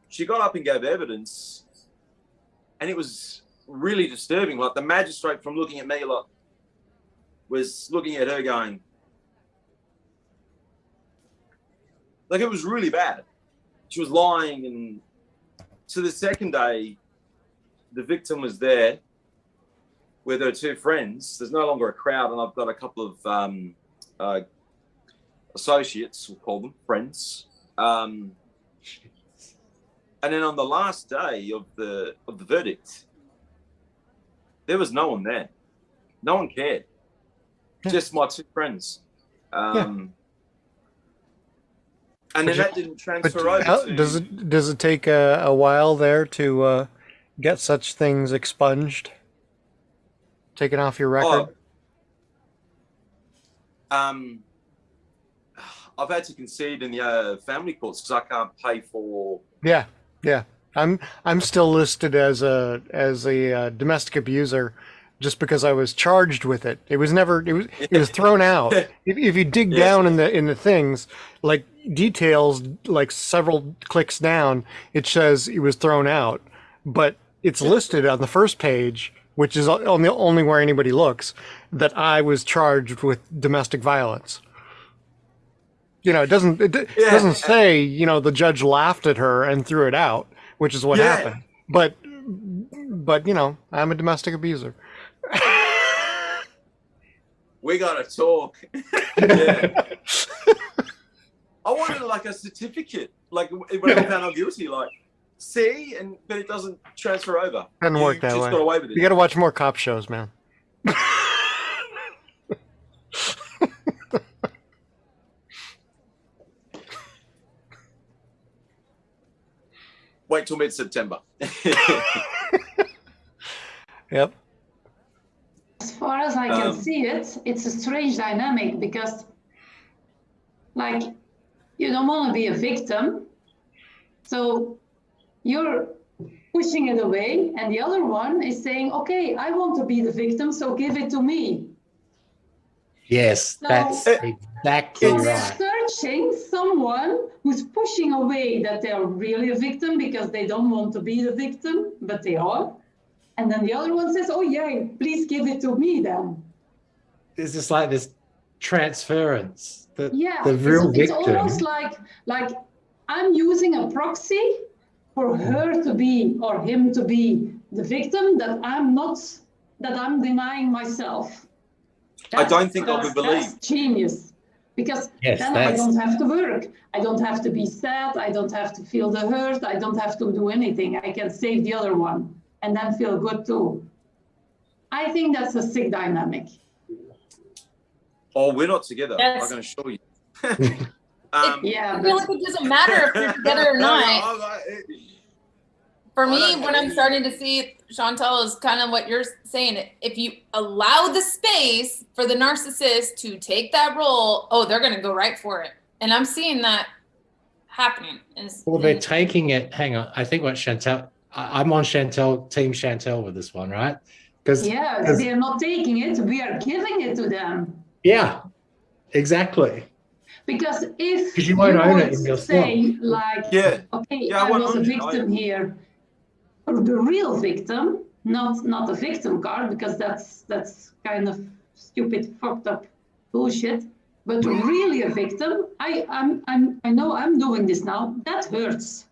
she got up and gave evidence, and it was really disturbing. Like the magistrate, from looking at me, like was looking at her, going, like it was really bad. She was lying, and so the second day, the victim was there with her two friends. There's no longer a crowd, and I've got a couple of um, uh, associates, we'll call them friends. Um, and then on the last day of the of the verdict, there was no one there. No one cared. Just my two friends. Um, And But then you- that didn't transfer over. does it does it take a, a while there to uh, get such things expunged, taken off your record? Oh, um, I've had to concede in the uh, family courts because I can't pay for. Yeah, yeah. I'm I'm still listed as a as a uh, domestic abuser, just because I was charged with it. It was never it was it was thrown out. If, if you dig Yeah. down in the in the things like details, like several clicks down, it says it was thrown out, but it's listed on the first page, which is only only where anybody looks, that I was charged with domestic violence. You know, it doesn't it, d- Yeah. doesn't say you know the judge laughed at her and threw it out, which is what Yeah. happened. But but you know, I'm a domestic abuser. We gotta talk. I wanted like a certificate, like when I found out guilty, like see, and but it doesn't transfer over. Doesn't you work that just way. got away with it. You got to watch more cop shows, man. Wait till mid September. Yep. As far as I can Um, see it, it's a strange dynamic because, like, you don't want to be a victim. So you're pushing it away, and the other one is saying, okay, I want to be the victim, so give it to me. Yes, No. that's eh, exactly So they're right. searching someone who's pushing away that they're really a victim because they don't want to be the victim, but they are. And then the other one says, oh, yeah, please give it to me then. It's just like this transference. The, Yeah, the real it's, it's almost like like I'm using a proxy for her to be or him to be the victim that I'm not that I'm denying myself. I don't think I that's- would believe. That's genius. Because Yes, then I don't have to work. I don't have to be sad. I don't have to feel the hurt. I don't have to do anything. I can save the other one and then feel good too. I think that's a sick dynamic. oh, we're not together. Yes. I can assure you. um, Yeah, I feel but like it doesn't matter if you're together or No, no, not. I- I- For me, don't what. I'm starting to see, Chantal, is kind of what you're saying. If you allow the space for the narcissist to take that role, oh, they're going to go right for it. And I'm seeing that happening. Is- Well, they're taking it. Hang on. I think what Chantel, I, I'm on Chantel, Team Chantel with this one, right? Because Yeah, Because- they are not taking it, we are giving it to them. yeah, exactly. Because if you won't own it in yourself. say like, Yeah. okay, Yeah, I I was a own it. I- victim here, or the real victim, not not a victim card, because that's that's kind of stupid, fucked up bullshit. But really a victim, I I'm I'm I know I'm doing this now. That hurts.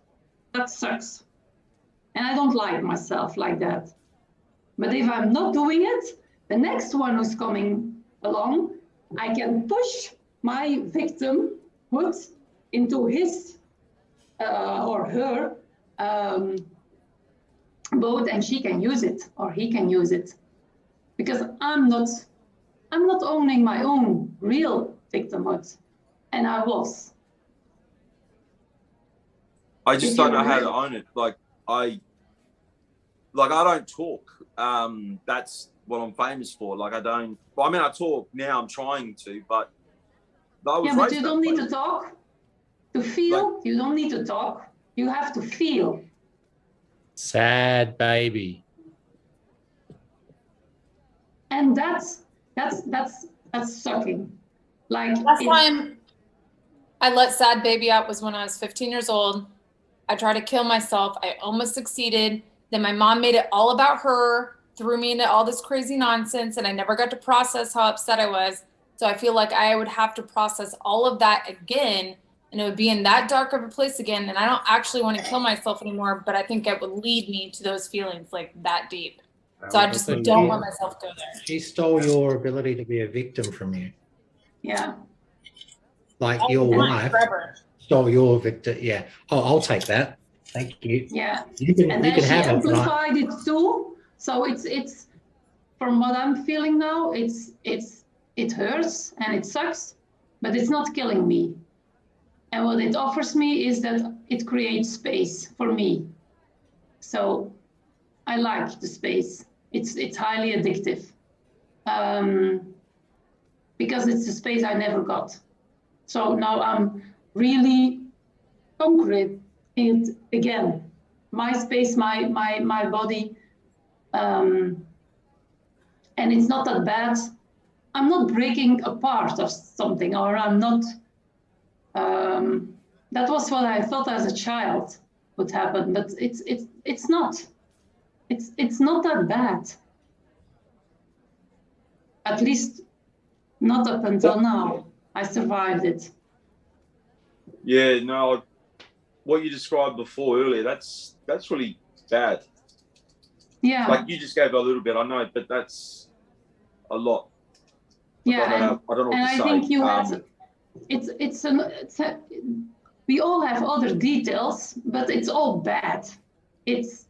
That sucks. And I don't like myself like that. But if I'm not doing it, the next one who's coming along, I can push my victimhood into his uh, or her um, boat, and she can use it or he can use it, because I'm not, I'm not owning my own real victimhood, and I was. I just don't know how to own it. Like I, like I don't talk. Um, that's what I'm famous for. Like I don't. Well, I mean, I talk now. I'm trying to, but I was Yeah, but you don't need way. to talk. To feel, you don't need to talk. You have to feel. Sad baby. and that's that's that's that's sucking like Last it's- time I let Sad Baby out was when I was 15 years old. I tried to kill myself. I almost succeeded. Then my mom made it all about her, threw me into all this crazy nonsense, and I never got to process how upset I was. So I feel like I would have to process all of that again, and it would be in that dark of a place again. And I don't actually want to kill myself anymore, but I think it would lead me to those feelings like that deep. So I just don't you- let myself go there. She stole your ability to be a victim from you. yeah Like I'll your do wife forever. stole your victim. Yeah. Oh, I'll take that. Thank you. yeah You can and you then can she have it. but I- amplified it too so it's it's from what i'm feeling now it's it's it hurts and it sucks but it's not killing me and what it offers me is that it creates space for me. So i like the space. It's it's highly addictive. Um, because it's a space i never got. So now i'm really conquering it again. My space my my my body um, and it's not that bad. I'm not breaking apart of something or i'm not um, that was what i thought as a child would happen but it's it's it's not it's it's not that bad at least not up until now i survived it Yeah, no. What you described before earlier, that's that's really bad. yeah Like you just gave a little bit, I know, but that's a lot. I yeah don't know, I don't know and I say. think you Um, had it's it's an it's a, we all have other details, but it's all bad. It's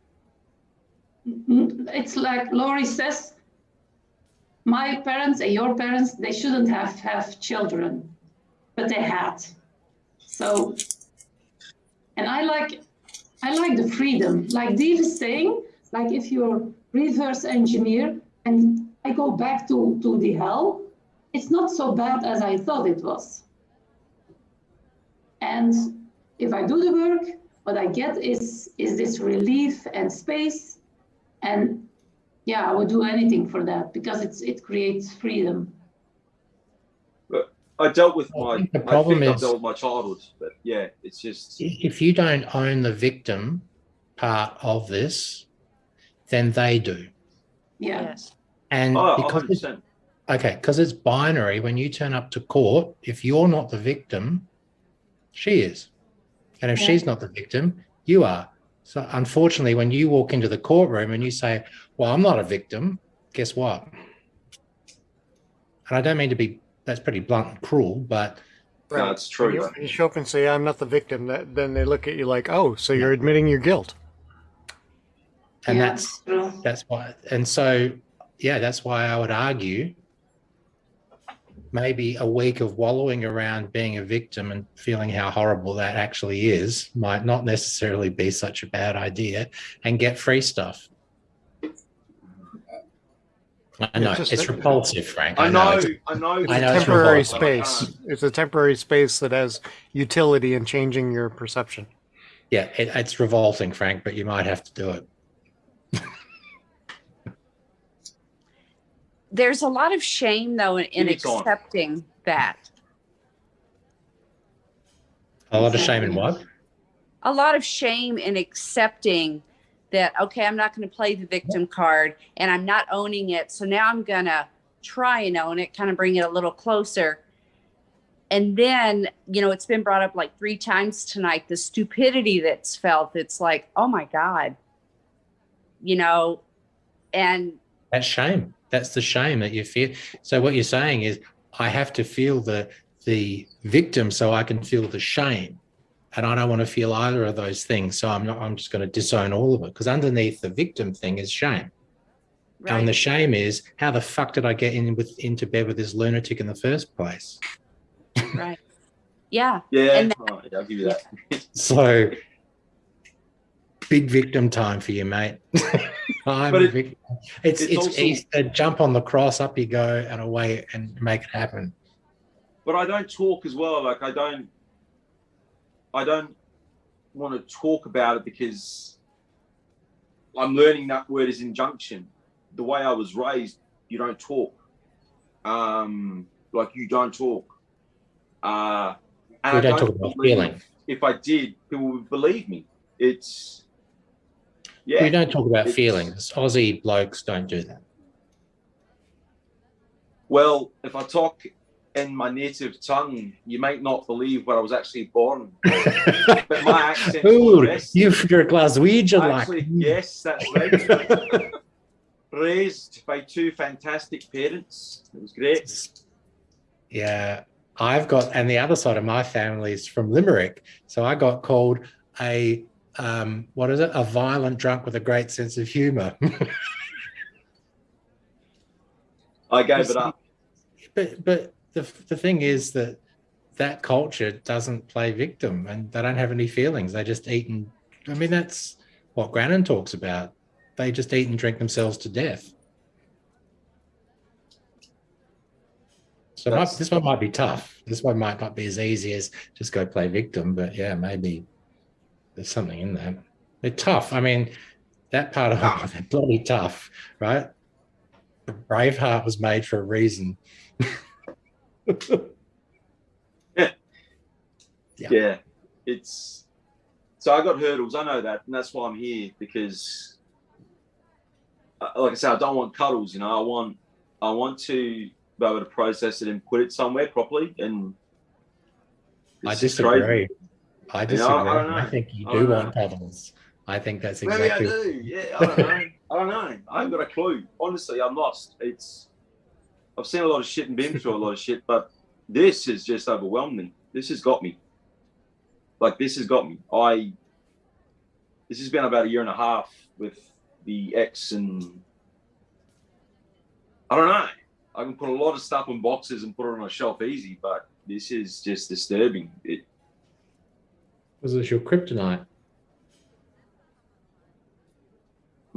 it's like Laurie says, my parents and your parents they shouldn't have have children, but they had. So, and I like I like the freedom, like Dave is saying, like if you're reverse engineer and I go back to to the hell, it's not so bad as I thought it was. And if I do the work, what I get is is this relief and space. And yeah, I would do anything for that because it's it creates freedom. I dealt with I my. think the problem I've is- dealt with my childhood, but yeah, it's just. if you don't own the victim part of this, then they do. Yeah. Yes. And Oh, because 100%. okay, because it's binary, when you turn up to court, if you're not the victim, she is. And if Yeah. she's not the victim, you are. So unfortunately, when you walk into the courtroom and you say, Well, I'm not a victim, guess what? And I don't mean to be that's pretty blunt and cruel, but No, it's true. you, when you show up and say, I'm not the victim, that, then they look at you like, oh, so you're admitting your guilt. and Yeah, that's that's why and so yeah that's why i would argue maybe a week of wallowing around being a victim and feeling how horrible that actually is might not necessarily be such a bad idea and get free stuff i know just it's repulsive frank I know, it's- I know. It's I a know it's temporary revolting, but I space. It's a temporary space that has utility in changing your perception. yeah it, it's revolting frank but you might have to do it there's a lot of shame though in, in Give it time. accepting that. A lot of shame in what? A lot of shame in accepting that, okay, I'm not going to play the victim card and I'm not owning it. So now I'm going to try and own it, kind of bring it a little closer. And then, you know, it's been brought up like three times tonight the stupidity that's felt. It's like, oh my God, you know, and That's shame. That's the shame that you feel. So what you're saying is, I have to feel the the victim so I can feel the shame, and I don't want to feel either of those things. So I'm not. I'm just going to disown all of it because underneath the victim thing is shame, and the shame is how the fuck did I get in with into bed with this lunatic in the first place? right. Yeah. Yeah, And oh, yeah, I'll give you that. So big victim time for you, mate. I'm But a it- victim. It's it's it's also- Easter. Jump on the cross, up you go, and away and make it happen. but I don't talk as well. Like I don't, I don't want to talk about it because I'm learning that word is injunction. The way I was raised, you don't talk. Um, like you don't talk. Uh, and We I don't talk about feeling. If I did, people would believe me. It's yeah. We don't talk about it's- feelings. Aussie blokes don't do that. Well, if I talk in my native tongue, you might not believe where I was actually born. but my accent's Ooh, the best. you, you're a Glaswegian, like. Yes, that's right. Raised by two fantastic parents. It was great. Yeah, I've got, and the other side of my family is from Limerick. So I got called a, um, what is it? A violent drunk with a great sense of humor. I gave it up. but but the the thing is that that culture doesn't play victim and they don't have any feelings. They just eat and I mean that's what Grannon talks about. They just eat and drink themselves to death. So That's- this one might be tough. This one might not be as easy as just go play victim, but yeah, maybe there's something in that. They're tough. I mean, that part of it, they're bloody tough, right? Braveheart was made for a reason. Yeah. Yeah. It's so I got hurdles. I know that, and that's why I'm here because, uh, like I said, I don't want cuddles. You know, I want I want to be able to process it and put it somewhere properly. And I crazy. I disagree. know, I don't I, think you do want cuddles. I think that's exactly. Maybe. I do. Yeah, I don't know. I don't know. I haven't got a clue. Honestly, I'm lost. It's I've seen a lot of shit and been through a lot of shit, but this has just overwhelmed me. This has got me. Like this has got me. I this has been about a year and a half with the ex and I don't know. I can put a lot of stuff in boxes and put it on a shelf easy, but this is just disturbing. It Was this your kryptonite?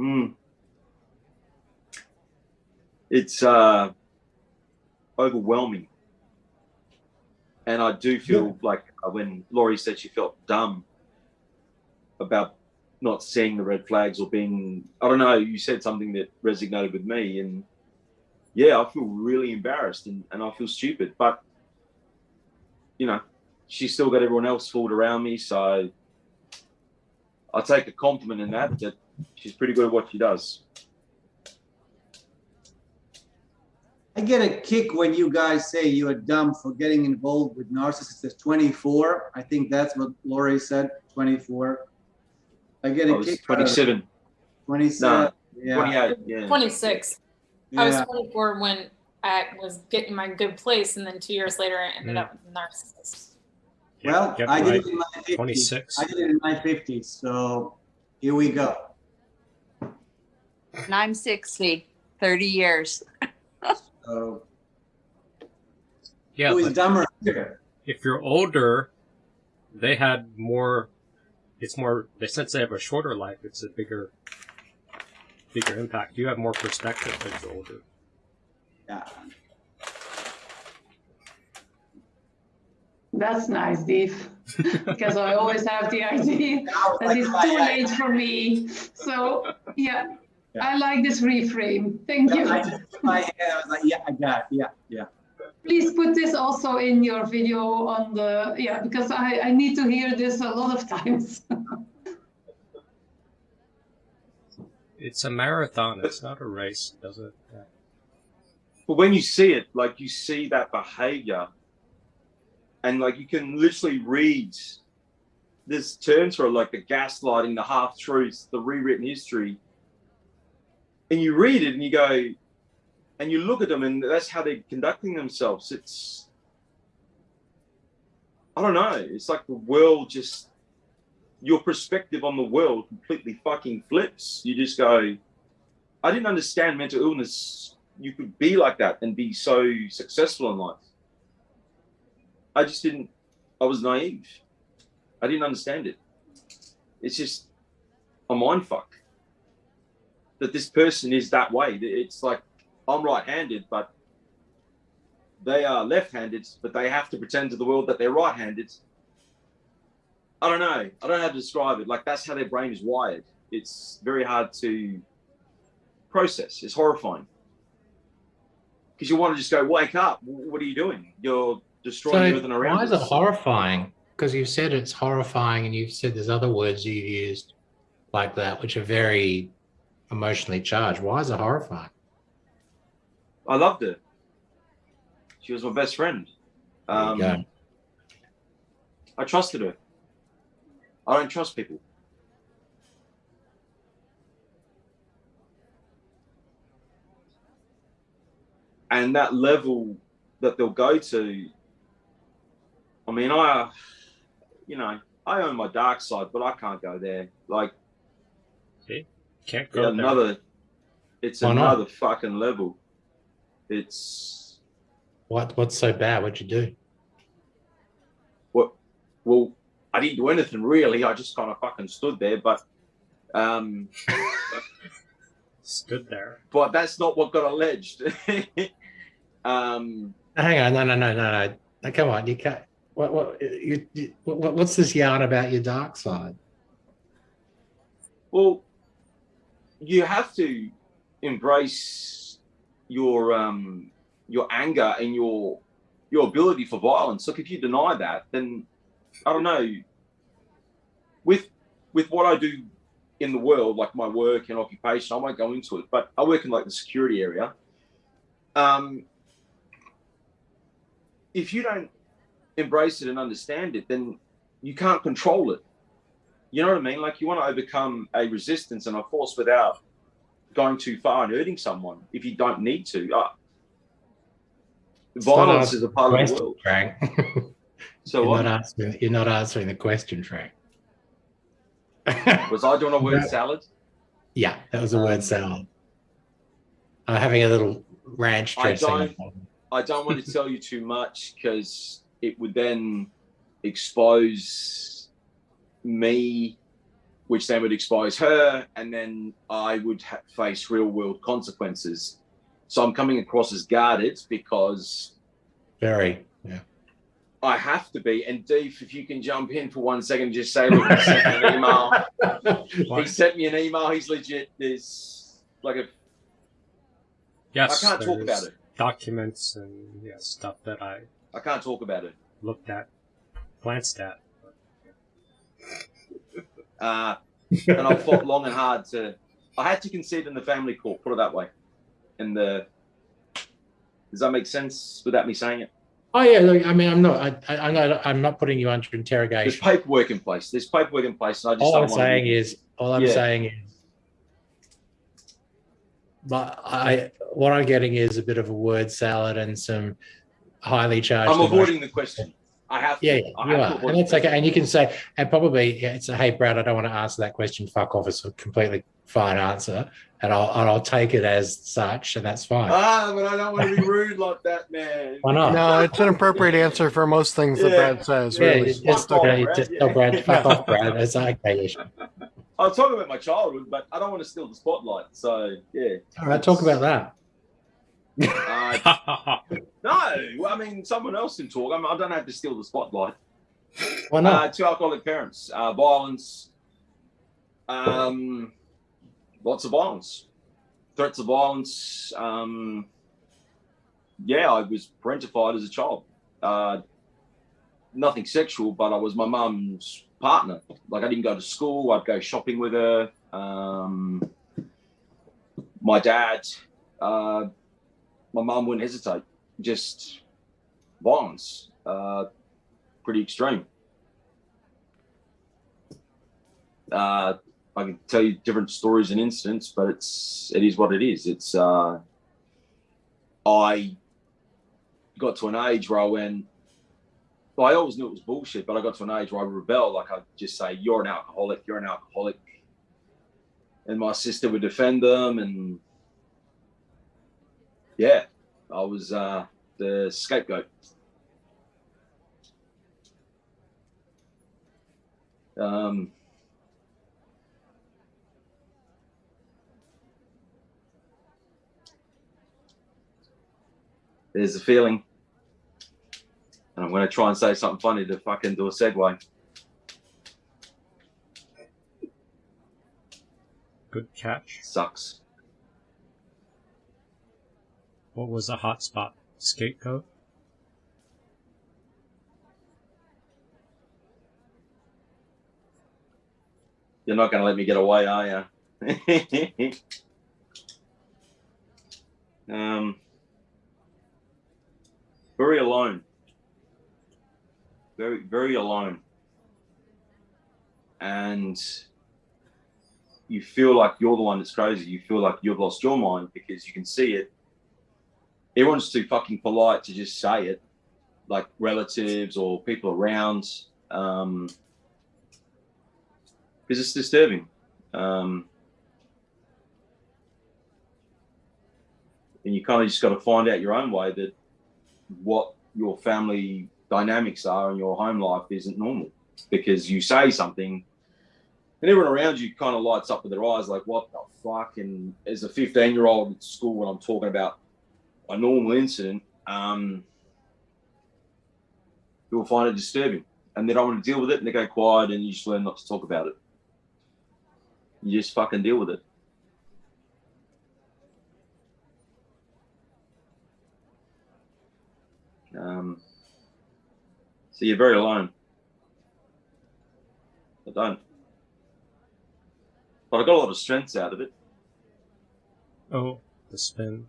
Mm. It's uh, overwhelming. And I do feel like uh, when Laurie said she felt dumb about not seeing the red flags or being, I don't know, you said something that resonated with me. And yeah, I feel really embarrassed and, and I feel stupid. But, you know, she's still got everyone else fooled around me. So I take a compliment in that, that she's pretty good at what she does. I get a kick when you guys say you are dumb for getting involved with narcissists at 24. I think that's what Lori said, 24. I get I a was kick. out of it. 27. 27. No, yeah. 28. Yeah. 26. I was 24 when I was getting my good place, and then two years later, I ended Mm. up with a narcissist. Well, Yep, I did right. it in my 50s. 26. I did it in my 50s. So here we go. and I'm 60, 30 years. So Yeah, who is dumber here? if you're older, they had more. It's more. They since they have a shorter life, it's a bigger, bigger impact. You have more perspective as you're older. Yeah. That's nice, Dave. because I always have the idea that it's too late for me. So, yeah. I like this reframe. Thank you. I just, my head, I was like, yeah, I got it. Yeah, yeah. Please put this also in your video on the, yeah, because I, I need to hear this a lot of times. It's a marathon. It's not a race. Does it? Yeah. But when you see it, like you see that behavior, and like you can literally read this terms for like the gaslighting, the half truths, the rewritten history, and you read it and you go, and you look at them, and that's how they're conducting themselves. It's, I don't know. It's like the world just, your perspective on the world completely fucking flips. You just go, I didn't understand mental illness. You could be like that and be so successful in life. I just didn't, I was naive. I didn't understand it. It's just a mind fuck that this person is that way. It's like I'm right handed, but they are left handed, but they have to pretend to the world that they're right handed. I don't know. I don't know how to describe it. Like that's how their brain is wired. It's very hard to process. It's horrifying. Because you want to just go, wake up. What are you doing? You're destroying everything around why is it horrifying? Because you've said it's horrifying, and you've said there's other words you've used like that, which are very emotionally charged. Why is it horrifying? I loved her. She was my best friend. Um. I trusted her. I don't trust people. And that level that they'll go to, I mean, I, you know, I own my dark side, but I can't go there. Like? Can't go there. another, it's Why not? another fucking level. It's, What What's so bad? What'd you do? what well i didn't do anything really i just kind of fucking stood there but um Stood there. but that's not what got alleged um Hang on, no, no, no, no. no come on, you can't. What, what, you, what, what's this yarn about your dark side? well you have to embrace your um your anger and your your ability for violence. Look if you deny that then i don't know. With with what i do in the world like my work and occupation i won't go into it but i work in like the security area. Um if you don't embrace it and understand it then you can't control it you know what i mean like you want to overcome a resistance and a force without going too far and hurting someone if you don't need to uh, violence is a part of the world Frank. so you're what not answering. You're not answering the question, Frank. was i doing a word No. salad Yeah, that was a word salad. I'm having a little ranch I dressing. don't- I don't want to tell you too much because it would then expose me, which then would expose her, and then I would ha- face real world consequences. So I'm coming across as guarded because Very. Yeah. I have to be. And Deef, if you can jump in for one second, just say, look, he sent me an email. he sent me an email. He's legit. There's like a Yes. I can't talk about it. Documents and yeah, stuff that I I can't talk about it. looked at, glanced at. Uh, and I fought long and hard to. I had to concede in the family court. Put it that way. In the. Does that make sense without me saying it? Oh yeah. Look, I mean, I'm not. I, I, I'm not. I'm not putting you under interrogation. There's paperwork in place. There's paperwork in place, and I just All don't I'm want saying to, is, all I'm Yeah. saying is, but I, what I'm getting is a bit of a word salad and some highly charged. I'm emotion. avoiding the question. I have. To, Yeah, yeah, I you have are, avoid and the that's okay. And you can say, and probably yeah, it's a hey, Brad, I don't want to answer that question. Fuck off. It's a completely fine answer, and I'll and I'll take it as such, and that's fine. Ah, but I don't want to be rude like that, man. Why not? No, it's an appropriate answer for most things that Brad says. yeah, Really. you just, Fuck off, okay, Brad, just yeah. tell Brad, fuck off, Brad. That's okay. yeah. I'll talk about my childhood, but I don't want to steal the spotlight. So yeah. All right, talk about that. Uh, no, I mean someone else can talk. I, mean, I don't have to steal the spotlight. Why not? Uh, two alcoholic parents, uh, violence, um, lots of violence. threats of violence. Um, yeah, I was parentified as a child. Uh, nothing sexual, but I was my mum's partner. Like I didn't go to school. I'd go shopping with her. Um, my dad, uh, my mom wouldn't hesitate. Just violence, uh, pretty extreme. Uh, I can tell you different stories and incidents, but it's it is what it is. It's uh, I got to an age where I went. Well, I always knew it was bullshit, but I got to an age where I rebelled. Like I'd just say, "You're an alcoholic. You're an alcoholic," and my sister would defend them, and yeah, I was uh, the scapegoat. Um, there's a feeling. And I'm going to try and say something funny to fucking do a segue. Good catch. Sucks. What was a hotspot? Scapegoat? You're not going to let me get away, are you? um, very alone. Very, very alone. And you feel like you're the one that's crazy. You feel like you've lost your mind because you can see it. Everyone's too fucking polite to just say it, like relatives or people around. Um, because it's disturbing. Um, and you kind of just got to find out your own way that what your family dynamics are in your home life isn't normal because you say something and everyone around you kind of lights up with their eyes like what the fuck and as a 15 year old at school when i'm talking about a normal incident um you'll find it disturbing and they don't want to deal with it and they go quiet and you just learn not to talk about it you just fucking deal with it Um, so you're very alone. I don't. But I got a lot of strengths out of it. Oh, the spin.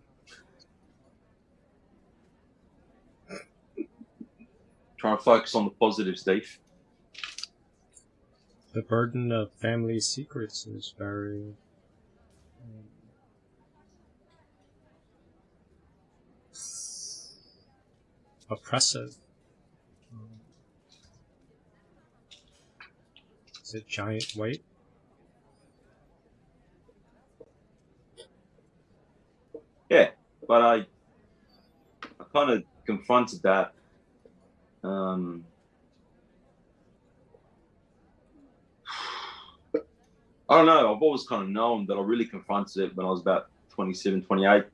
Trying to focus on the positive, Steve. The burden of family secrets is very. um, oppressive. Is it giant weight? Yeah, but I, I kind of confronted that. Um, I don't know. I've always kind of known that I really confronted it when I was about 27, 28,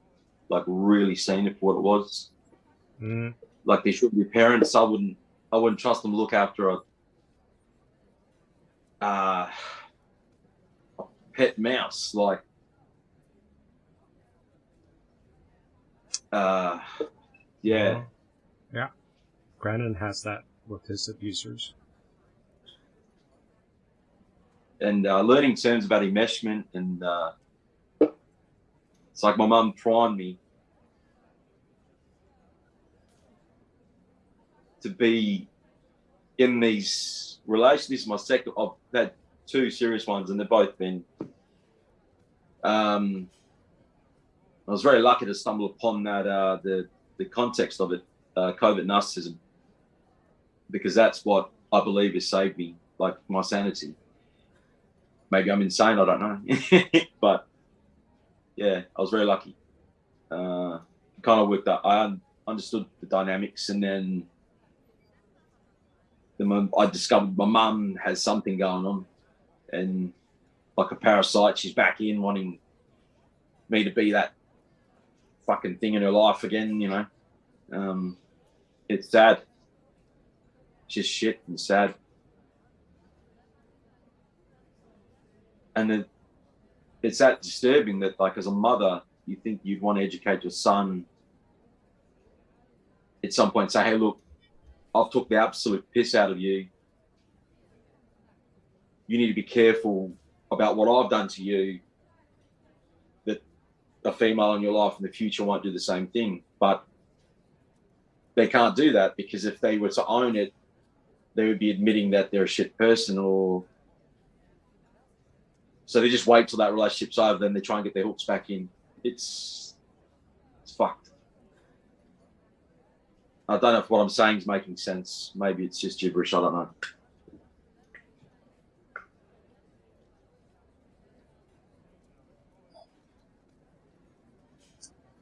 like really seeing it for what it was. Mm. Like there should be parents. I wouldn't, I wouldn't trust them to look after a, uh, a pet mouse. Like, uh, yeah. Yeah. Brandon has that with his abusers. and uh, learning terms about enmeshment and uh, it's like my mum primed me to be in these relationships. My second, I've had two serious ones, and they've both been. Um, I was very lucky to stumble upon that uh, the the context of it, uh, covert narcissism, because that's what I believe has saved me, like my sanity maybe I'm insane. I don't know, but yeah, I was very lucky. Uh, kind of worked out. I un- understood the dynamics, and then then I discovered my mum has something going on, and like a parasite, she's back in wanting me to be that fucking thing in her life again. You know, um, it's sad. Just shit and sad. and the it's that disturbing that like as a mother you think you'd want to educate your son at some point say hey look i've took the absolute piss out of you you need to be careful about what i've done to you that a female in your life in the future won't do the same thing but they can't do that because if they were to own it they would be admitting that they're a shit person or so they just wait till that relationship's over, then they try and get their hooks back in. It's it's fucked. I don't know if what I'm saying is making sense. Maybe it's just gibberish. I don't know.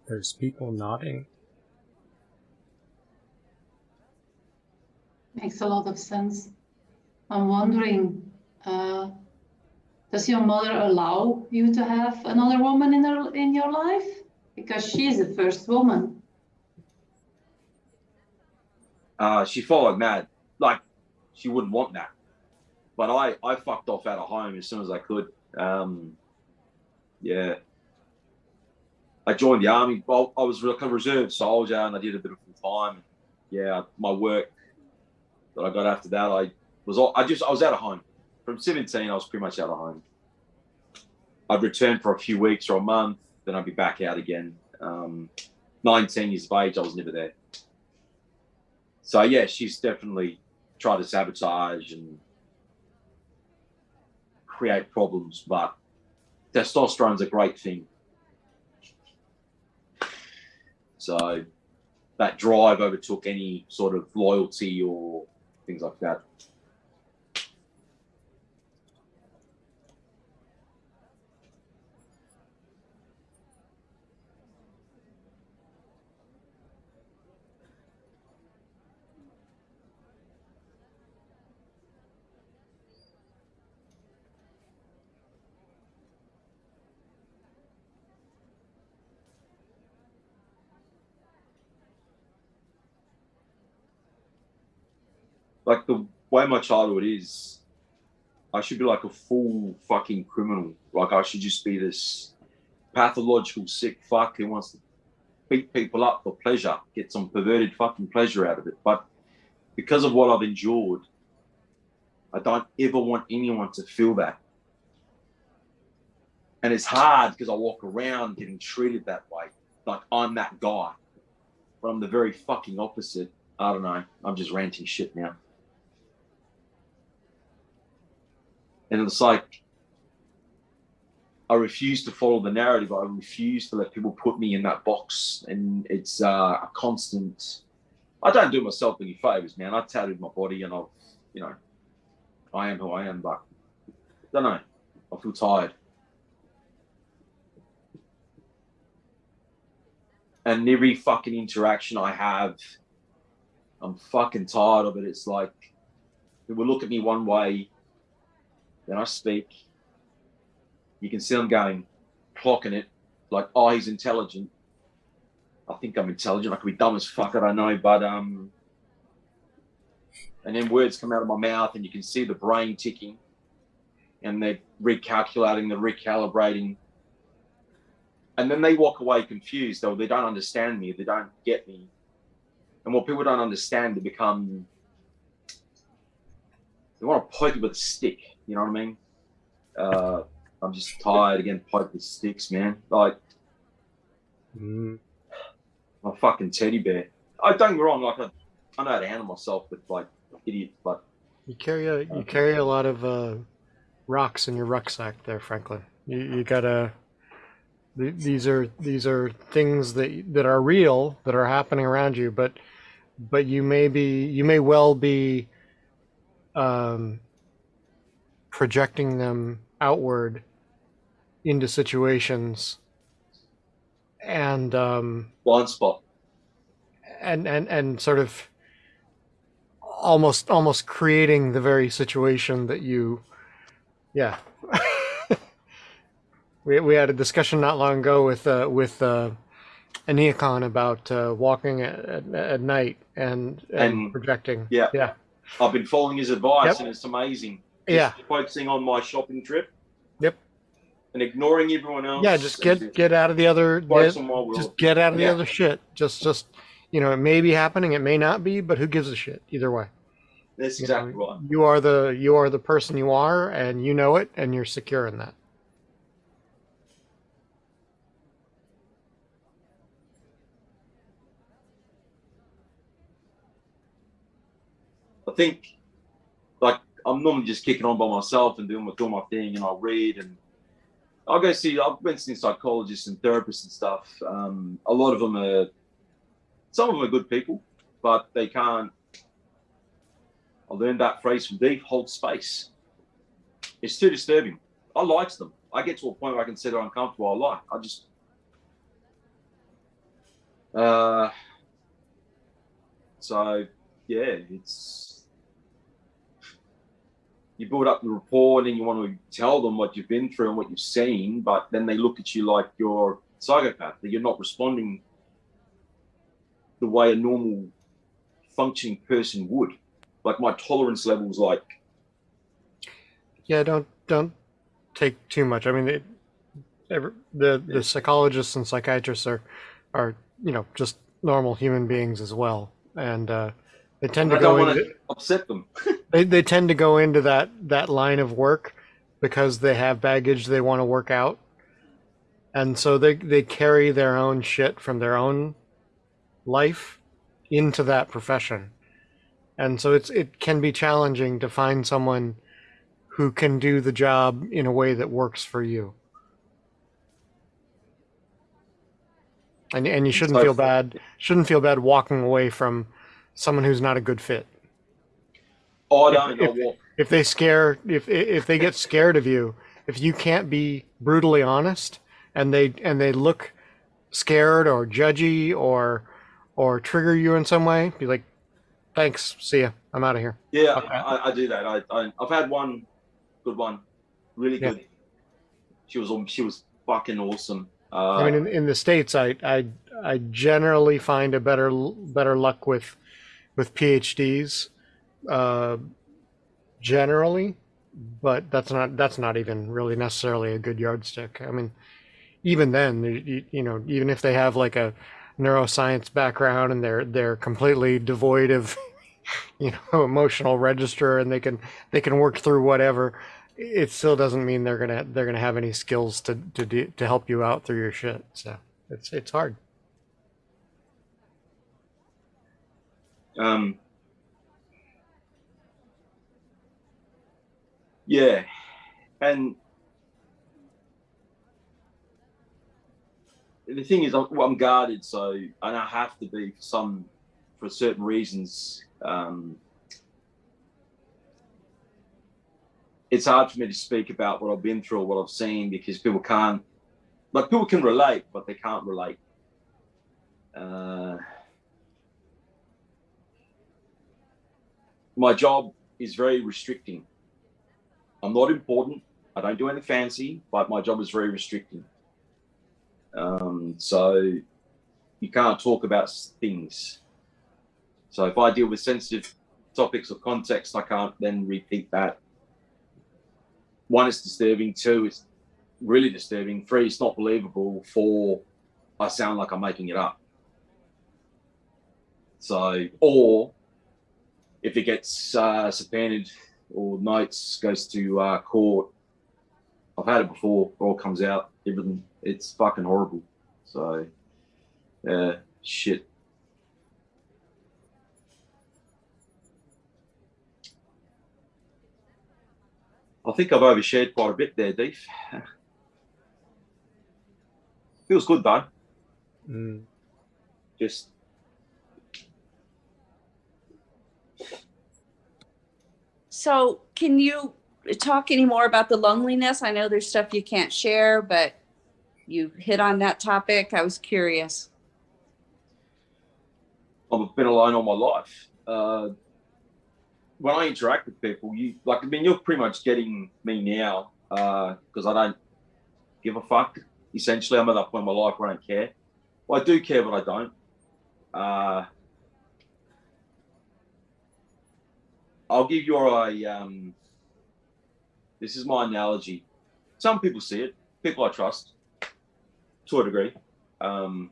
There's people nodding. Makes a lot of sense. I'm wondering, uh, does your mother allow you to have another woman in her in your life? Because she's the first woman. Uh, she followed mad. Like she wouldn't want that. But I, I fucked off out of home as soon as I could. Um, yeah. I joined the army. Well, I was like a reserve soldier and I did a bit of full time. Yeah, my work that I got after that, I was all, I just I was out of home. From 17, I was pretty much out of home. I'd return for a few weeks or a month, then I'd be back out again. Um, 19 years of age, I was never there. So yeah, she's definitely tried to sabotage and create problems, but testosterone's a great thing. So that drive overtook any sort of loyalty or things like that. Like the way my childhood is, I should be like a full fucking criminal. Like I should just be this pathological sick fuck who wants to beat people up for pleasure, get some perverted fucking pleasure out of it. But because of what I've endured, I don't ever want anyone to feel that. And it's hard because I walk around getting treated that way. Like I'm that guy. But I'm the very fucking opposite. I don't know. I'm just ranting shit now. And it's like I refuse to follow the narrative. I refuse to let people put me in that box. And it's uh, a constant. I don't do myself any favors, man. I tattooed my body, and I've, you know, I am who I am. But I don't know. I feel tired. And every fucking interaction I have, I'm fucking tired of it. It's like will look at me one way, then I speak. You can see I'm going, clocking it, like, oh, he's intelligent. I think I'm intelligent. I could be dumb as fuck. I don't know, but um, and then words come out of my mouth, and you can see the brain ticking, and they're recalculating, they're recalibrating, and then they walk away confused. Though they don't understand me, they don't get me, and what people don't understand, they become they want to poke you with a stick. You know what I mean? Uh, I'm just tired again, poke with sticks, man. Like, Mm. my fucking teddy bear. I don't get wrong, like I, I know how to handle myself with like idiots, but You carry a you carry a lot of uh, rocks in your rucksack there, Franklin. You you gotta. th- These are these are things that that are real that are happening around you, but but you may be you may well be um, projecting them outward into situations and um, blind spot. and and and sort of almost almost creating the very situation that you yeah we, we had a discussion not long ago with uh with uh Aneacon about uh, walking at, at, at night and, and And- projecting Yeah. yeah I've been following his advice, Yep. and it's amazing. Yeah. Focusing on my shopping trip. Yep. and ignoring everyone else. Yeah, just get get out of the other. focus get- on my world. just get out of the Yeah. other shit. Just just you know, it may be happening, it may not be, but who gives a shit either way. That's You know, exactly right. You are the you are the person you are, and you know it, and you're secure in that. I think, I'm normally just kicking on by myself and doing my doing my thing, and I'll read and I'll go see. I've been seeing psychologists and therapists and stuff. Um, a lot of them are, some of them are good people, but they can't. I learned that phrase from Deep: hold space. It's too disturbing. I likes them. I get to a point where I can sit uncomfortable. I like. I just. Uh, so yeah, it's you build up the rapport and then you want to tell them what you've been through and what you've seen, but then they look at you like you're a psychopath, that you're not responding the way a normal functioning person would. Like my tolerance level is like Yeah, don't don't take too much. I mean, it, every, the the psychologists and psychiatrists are are you know just normal human beings as well, and uh, they tend to I go into to upset them. they they tend to go into that that line of work because they have baggage they want to work out, and so they they carry their own shit from their own life into that profession, and so it's it can be challenging to find someone who can do the job in a way that works for you. And and you shouldn't feel bad shouldn't feel bad walking away from someone who's not a good fit. If- if- If they scare if if they get scared of you, if you can't be brutally honest and they and they look scared or judgy or or trigger you in some way, be like, thanks, see ya, I'm out of here. Yeah, Okay. I, I do that. I, I I've had one good one, really Yeah. good. She was she was fucking awesome. Uh, I mean, in, in the states, I, I I generally find a better better luck with with PhDs, uh, generally, but that's not that's not even really necessarily a good yardstick. I mean, even then, you, you know, even if they have like a neuroscience background and they're they're completely devoid of you know emotional register and they can they can work through whatever it still doesn't mean they're gonna they're gonna have any skills to to do, to help you out through your shit. So it's it's hard. Um, yeah, and the thing is, I'm, well, I'm guarded, so and I have to be for some for certain reasons. Um, it's hard for me to speak about what I've been through or what I've seen because people can't, like, people can relate, but they can't relate. Uh, my job is very restricting. I'm not important. I don't do anything fancy, but my job is very restricting. Um, so you can't talk about things. So if I deal with sensitive topics or context, I can't then repeat that. One, it's disturbing. Two, it's really disturbing. Three, it's not believable. Four, I sound like I'm making it up. So, or if it gets uh, subpoenaed or notes goes to uh, court, I've had it before. It all comes out. Everything. It's fucking horrible. So, yeah, shit. I think I've overshared quite a bit there, Deef. Feels good though. Mm. Just So, can you talk any more about the loneliness? I know there's stuff you can't share, but you hit on that topic. I was curious. I've been alone all my life. Uh, when I interact with people, you like I mean you're pretty much getting me now because I don't give a fuck. Essentially, I'm at that point in my life where I don't care. Well, I do care, but I don't. Uh, I'll give you a um, this is my analogy. Some people see it. people I trust to a degree. Um,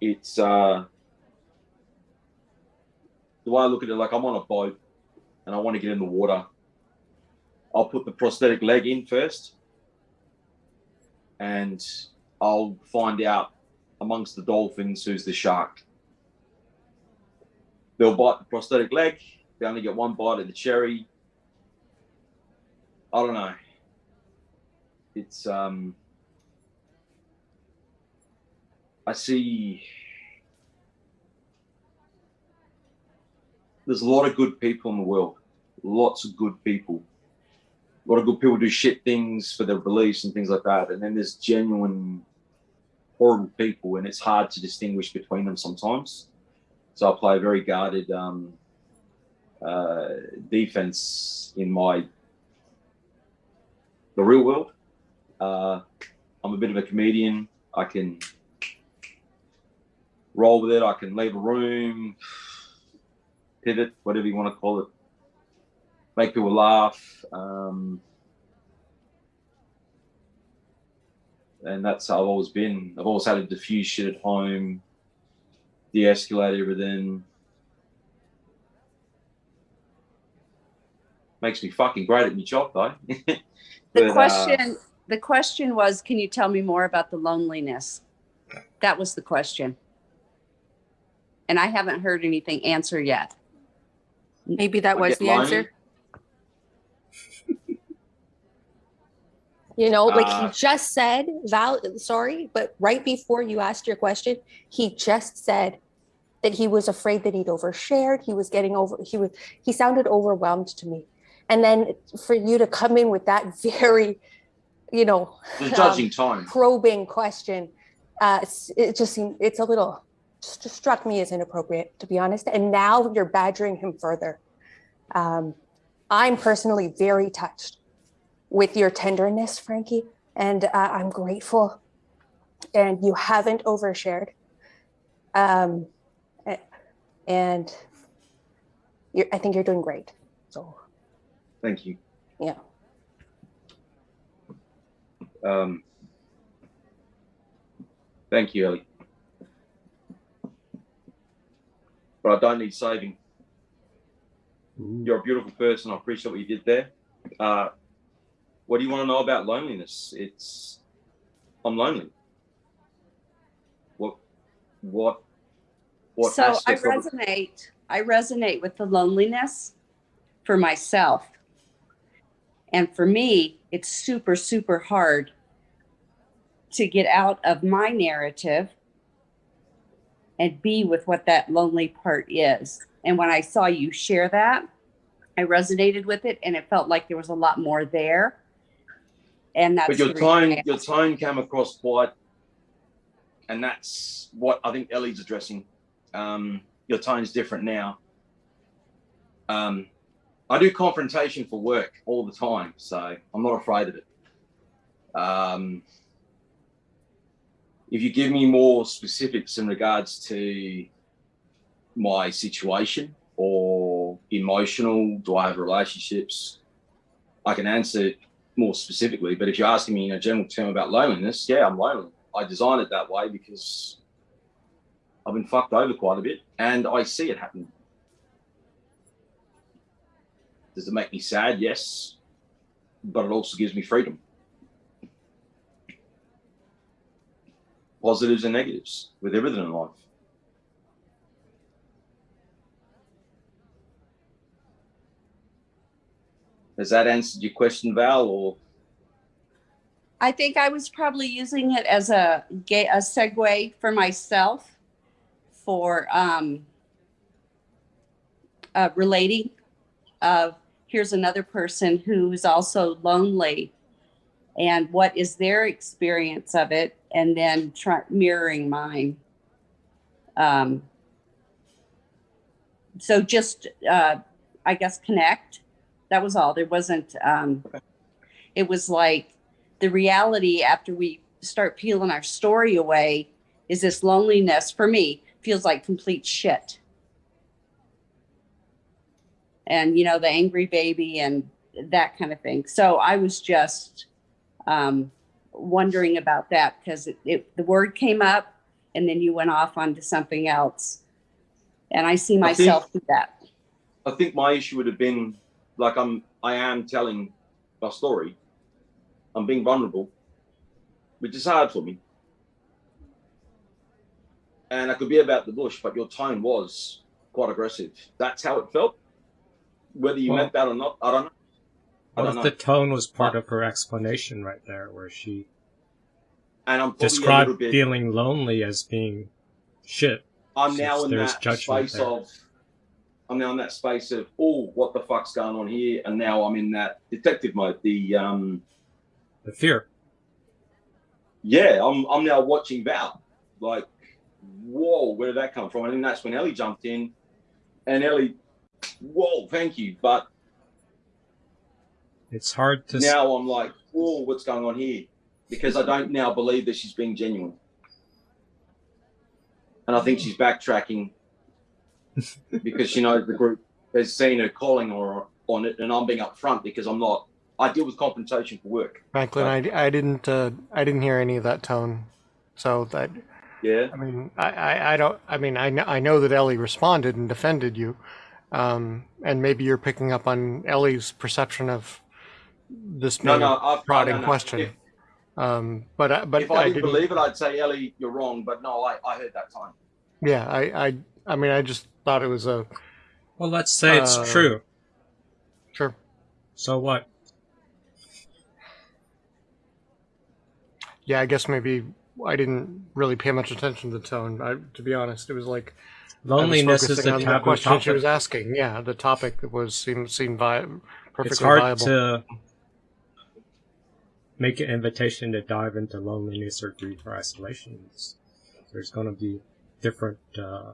it's uh, the way I look at it, like I'm on a boat and I want to get in the water. I'll put the prosthetic leg in first, and I'll find out amongst the dolphins who's the shark. They'll bite the prosthetic leg. They only get one bite of the cherry. I don't know. It's um. I see. There's a lot of good people in the world. Lots of good people. A lot of good people do shit things for their beliefs and things like that. And then there's genuine horrible people, and it's hard to distinguish between them sometimes. So I play a very guarded um, uh, defense in my the real world. Uh, I'm a bit of a comedian. I can roll with it. I can leave a room, pivot, whatever you want to call it, make people laugh. Um, and that's how I've always been. I've always had to diffuse shit at home, de-escalate everything. Makes me fucking great at my job though. The But, uh, question, the question was, can you tell me more about the loneliness? That was the question. And I haven't heard anything answer yet. Maybe that I was the lonely. answer. You know, like Uh, he just said, Val, sorry, but right before you asked your question, he just said that he was afraid that he'd overshared. He was getting over, he was, he sounded overwhelmed to me. And then for you to come in with that very, you know, The um, judging time. probing question, uh, it just seemed, it's a little, just struck me as inappropriate, to be honest. And now you're badgering him further. Um, I'm personally very touched with your tenderness, Frankie, and uh, I'm grateful. And you haven't overshared. Um, and you're, I think you're doing great. So, Thank you. yeah. Um, thank you, Ellie. But I don't need saving. You're a beautiful person. I appreciate what you did there. Uh, what do you want to know about loneliness? It's I'm lonely. What what what So I resonate, I resonate with the loneliness for myself. And for me, it's super, super hard to get out of my narrative and be with what that lonely part is. And when I saw you share that, I resonated with it and it felt like there was a lot more there. And that's but your the reason I tone your tone came across quite and that's what i think ellie's addressing um your tone's different now um i do confrontation for work all the time so i'm not afraid of it um if you give me more specifics in regards to my situation or emotional do i have relationships i can answer more specifically, but if you're asking me in a general term about loneliness, yeah, I'm lonely. I designed it that way because I've been fucked over quite a bit and I see it happen. Does it make me sad? Yes. But it also gives me freedom. Positives and negatives with everything in life. Has that answered your question, Val, or I think I was probably using it as a a segue for myself for um, uh, relating of here's another person who's also lonely and what is their experience of it and then try, mirroring mine. Um, so just uh, i guess connect. That was all. There wasn't um, it was like the reality after we start peeling our story away is this loneliness for me feels like complete shit and you know the angry baby and that kind of thing so i was just um, wondering about that because it, it, the word came up and then you went off onto something else. And I see I think- myself do that. I think my issue would have been like I'm I am telling my story. I'm being vulnerable, which is hard for me. And I could be about the bush, but your tone was quite aggressive. That's how it felt. Whether you Well- meant that or not, I don't know. I Well, don't know. the tone was part of her explanation right there, where she And I'm described bit. feeling lonely as being shit. I'm now in that space there. of. I'm now in that space of oh, what the fuck's going on here? And now I'm in that detective mode. The um, the fear. Yeah, I'm I'm now watching Val. Like, whoa, where did that come from? And then that's when Ellie jumped in, and Ellie, whoa, thank you. But It's hard to now I'm like, whoa, what's going on here? Because I don't now believe that she's being genuine. And I think she's backtracking because she knows the group has seen her calling her on it, and I'm being upfront because I'm not. I deal with compensation for work. Franklin, I, I didn't uh, I didn't hear any of that tone, so that Yeah. I mean I, I, I don't I mean I know I know that Ellie responded and defended you, um, and maybe you're picking up on Ellie's perception of this No, being no, a I've- prodding no, no. question. If- um, but I, but if I, didn't didn't- believe it, I'd say Ellie, you're wrong. But no, I, I heard that time. Yeah, I, I I mean I just thought it was a. Well, let's say it's uh, true. Sure. So what? Yeah, I guess maybe I didn't really pay much attention to the tone. I, to be honest, it was like Loneliness is the taboo question she was asking. Yeah, the topic that was seemed seemed vi- perfectly It's hard viable. to make an invitation to dive into loneliness or grief or isolation. There's going to be different uh,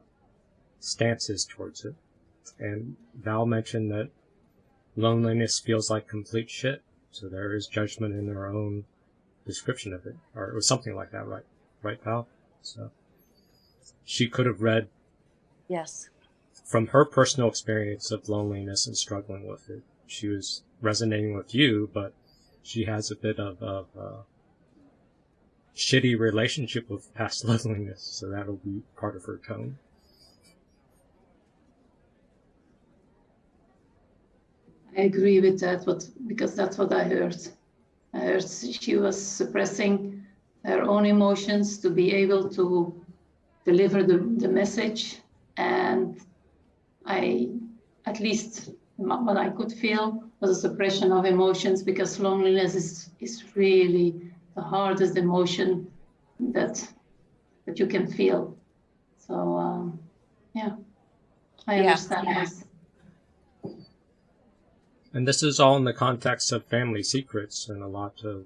stances towards it. And Val mentioned that loneliness feels like complete shit. So there is judgment in her own description of it, or it was something like that, right? Right, pal. So she could have read Yes. from her personal experience of loneliness and struggling with it, she was resonating with you, but she has a bit of, of uh, shitty relationship with past loneliness, so that'll be part of her tone. I agree with that, what, because that's what I heard. Heard she was suppressing her own emotions to be able to deliver the, the message. And I, at least what I could feel was a suppression of emotions because loneliness is, is really the hardest emotion that, that you can feel. So, um, yeah, I Yeah. understand this. And this is all in the context of family secrets and a lot of,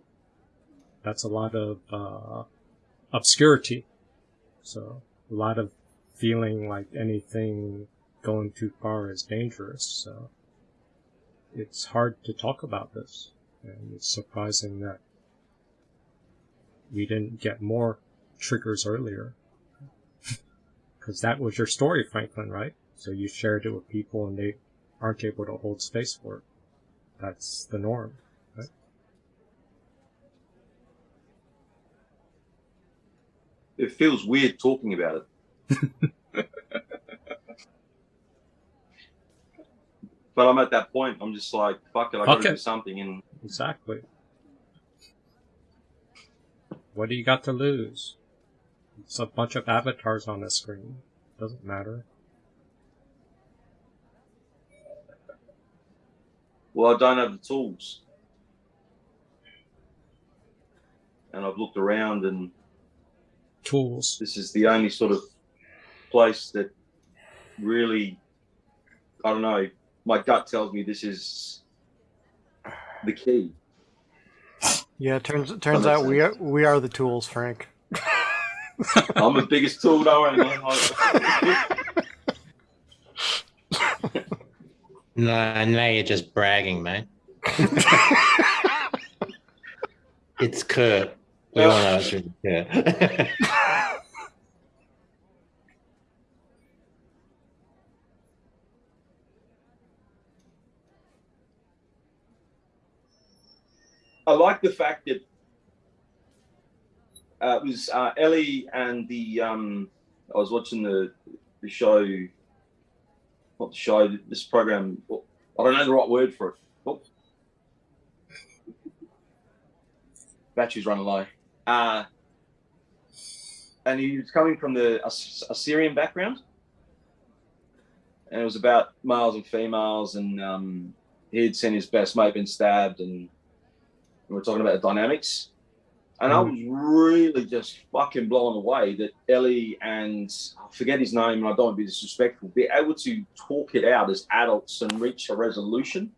that's a lot of, uh, obscurity. So, a lot of feeling like anything going too far is dangerous. So, it's hard to talk about this. And it's surprising that we didn't get more triggers earlier. Because that was your story, Franklin, right? So you shared it with people and they aren't able to hold space for it. That's the norm, right? It feels weird talking about it. but I'm at that point. I'm just like, fuck it. I got to do something. And Exactly. What do you got to lose? It's a bunch of avatars on the screen. Doesn't matter. Well, I don't have the tools. And I've looked around, and Tools. this is the only sort of place that really, I don't know. My gut tells me this is the key. Yeah, it turns it turns makes out we are we are the tools, Frank. I'm the biggest tool, don't worry, man. I- No, now you're just bragging, man. it's Kurt. We all know it's really Kurt. I like the fact that Uh, it was uh, Ellie and the. Um, I was watching the the show. Not the show. This program. I don't know the right word for it. Oh. Battery's running low. Uh, and he was coming from the Assyrian background, and it was about males and females, and um, he'd seen his best mate been stabbed, and we were talking about the dynamics. And I was really just fucking blown away that Ellie and I forget his name, and I don't want to be disrespectful, be able to talk it out as adults and reach a resolution.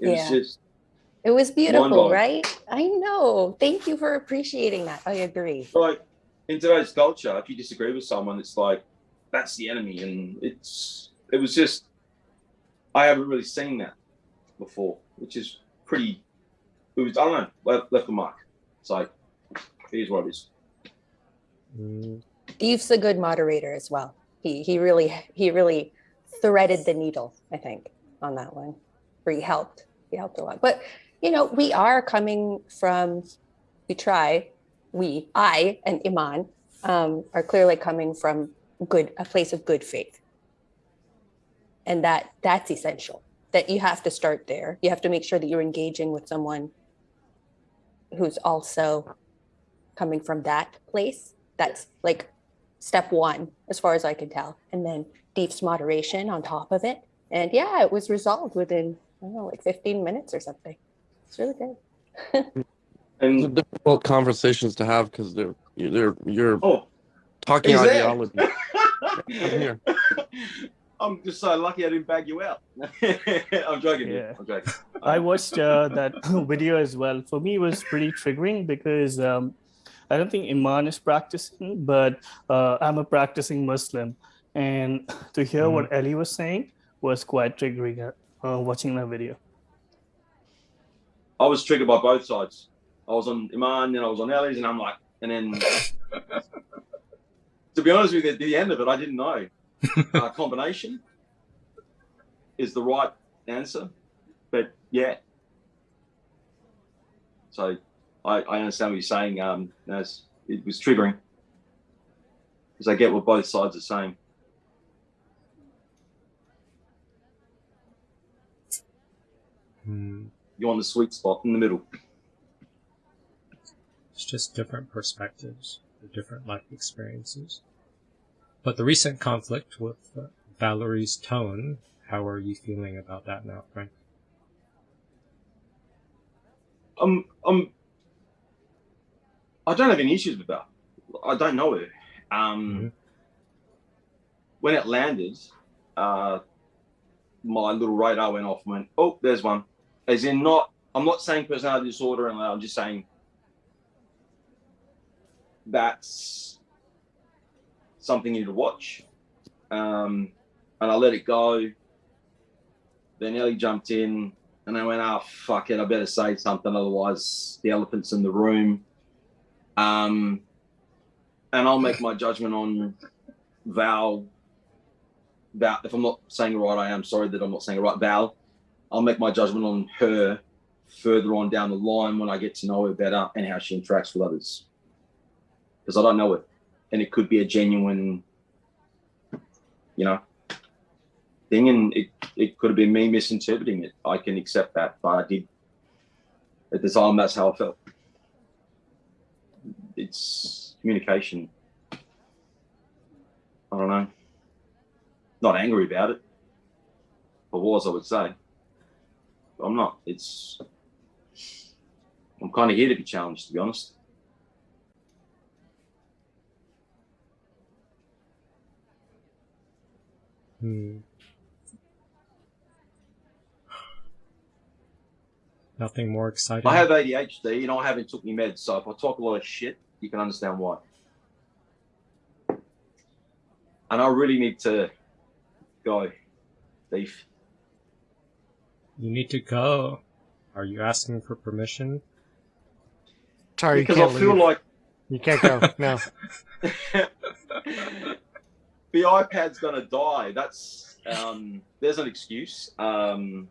It Yeah. was just It was beautiful, right? I know. Thank you for appreciating that. I agree. like in today's culture, if you disagree with someone, it's like that's the enemy, and it's it was just I haven't really seen that before, which is pretty. Was I don't know left, a mark. Like here's what it is. Mm, a good moderator as well. He he really he really threaded the needle, I think, on that one. Where he helped. He helped a lot. But you know, we are coming from we try, we, I and Iman um, are clearly coming from good a place of good faith. And that that's essential. That you have to start there. You have to make sure that you're engaging with someone who's also coming from that place. That's like step one, as far as I can tell. And then Deep's moderation on top of it. And yeah, it was resolved within, I don't know, like 15 minutes or something. It's really good. And These difficult conversations to have because they're you're you're Oh, talking ideology. I'm here. I'm just so lucky I didn't bag you out. I'm joking. Yeah. I'm joking. I watched uh, that video as well. For me, it was pretty triggering because um, I don't think Iman is practicing, but uh, I'm a practicing Muslim. And to hear what Ellie was saying was quite triggering uh, uh, watching that video. I was triggered by both sides. I was on Iman, then I was on Ellie's, and I'm like, and then to be honest with you, at the end of it, I didn't know. uh, combination is the right answer, but yeah. So I, I understand what you're saying. Um, as it was triggering because I get what both sides are saying. Hmm. You want the sweet spot in the middle. It's just different perspectives, different life experiences. But the recent conflict with uh, Valerie's tone, how are you feeling about that now, Frank? um, um, I don't have any issues with that. I don't know her. Um, When it landed, uh, my little radar went off and went, oh, there's one. As in, not, I'm not saying personality disorder, and I'm just saying that's something you need to watch. Um, and I let it go. Then Ellie jumped in, and I went, oh, fuck it, I better say something, otherwise the elephant's in the room. Um, and I'll make my judgment on Val. Val, if I'm not saying it right, I am sorry that I'm not saying it right. Val, I'll make my judgment on her further on down the line when I get to know her better and how she interacts with others. Because I don't know it, and it could be a genuine, you know, thing, and it it could have been me misinterpreting it. I can accept that, but I did at the time. That's how I felt. It's communication. I don't know. Not angry about it. I was, I would say. But I'm not. It's. I'm kind of here to be challenged, to be honest. Hmm. Nothing more exciting. I have ADHD and I haven't took any meds, so if I talk a lot of shit, you can understand why. And I really need to go, thief. You need to go. Are you asking for permission? Sorry, Because you I can't feel leave. like you can't go. No. the iPad's gonna die. That's um, there's an excuse. Um,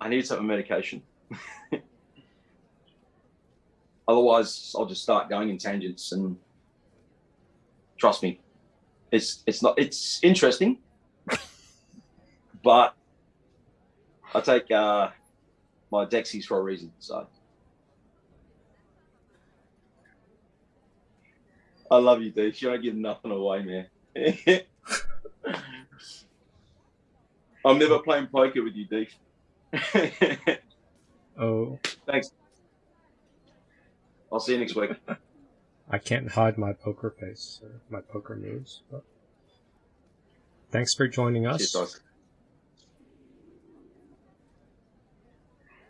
I need some medication. Otherwise, I'll just start going in tangents. And trust me, it's it's not it's interesting, but I take uh, my Dexies for a reason. So I love you, Dave. You don't give nothing away, man. I'm never playing poker with you, Dave. Oh, Thanks. I'll see you next week. I can't hide my poker face, or my poker moves. But thanks for joining us. Cheers.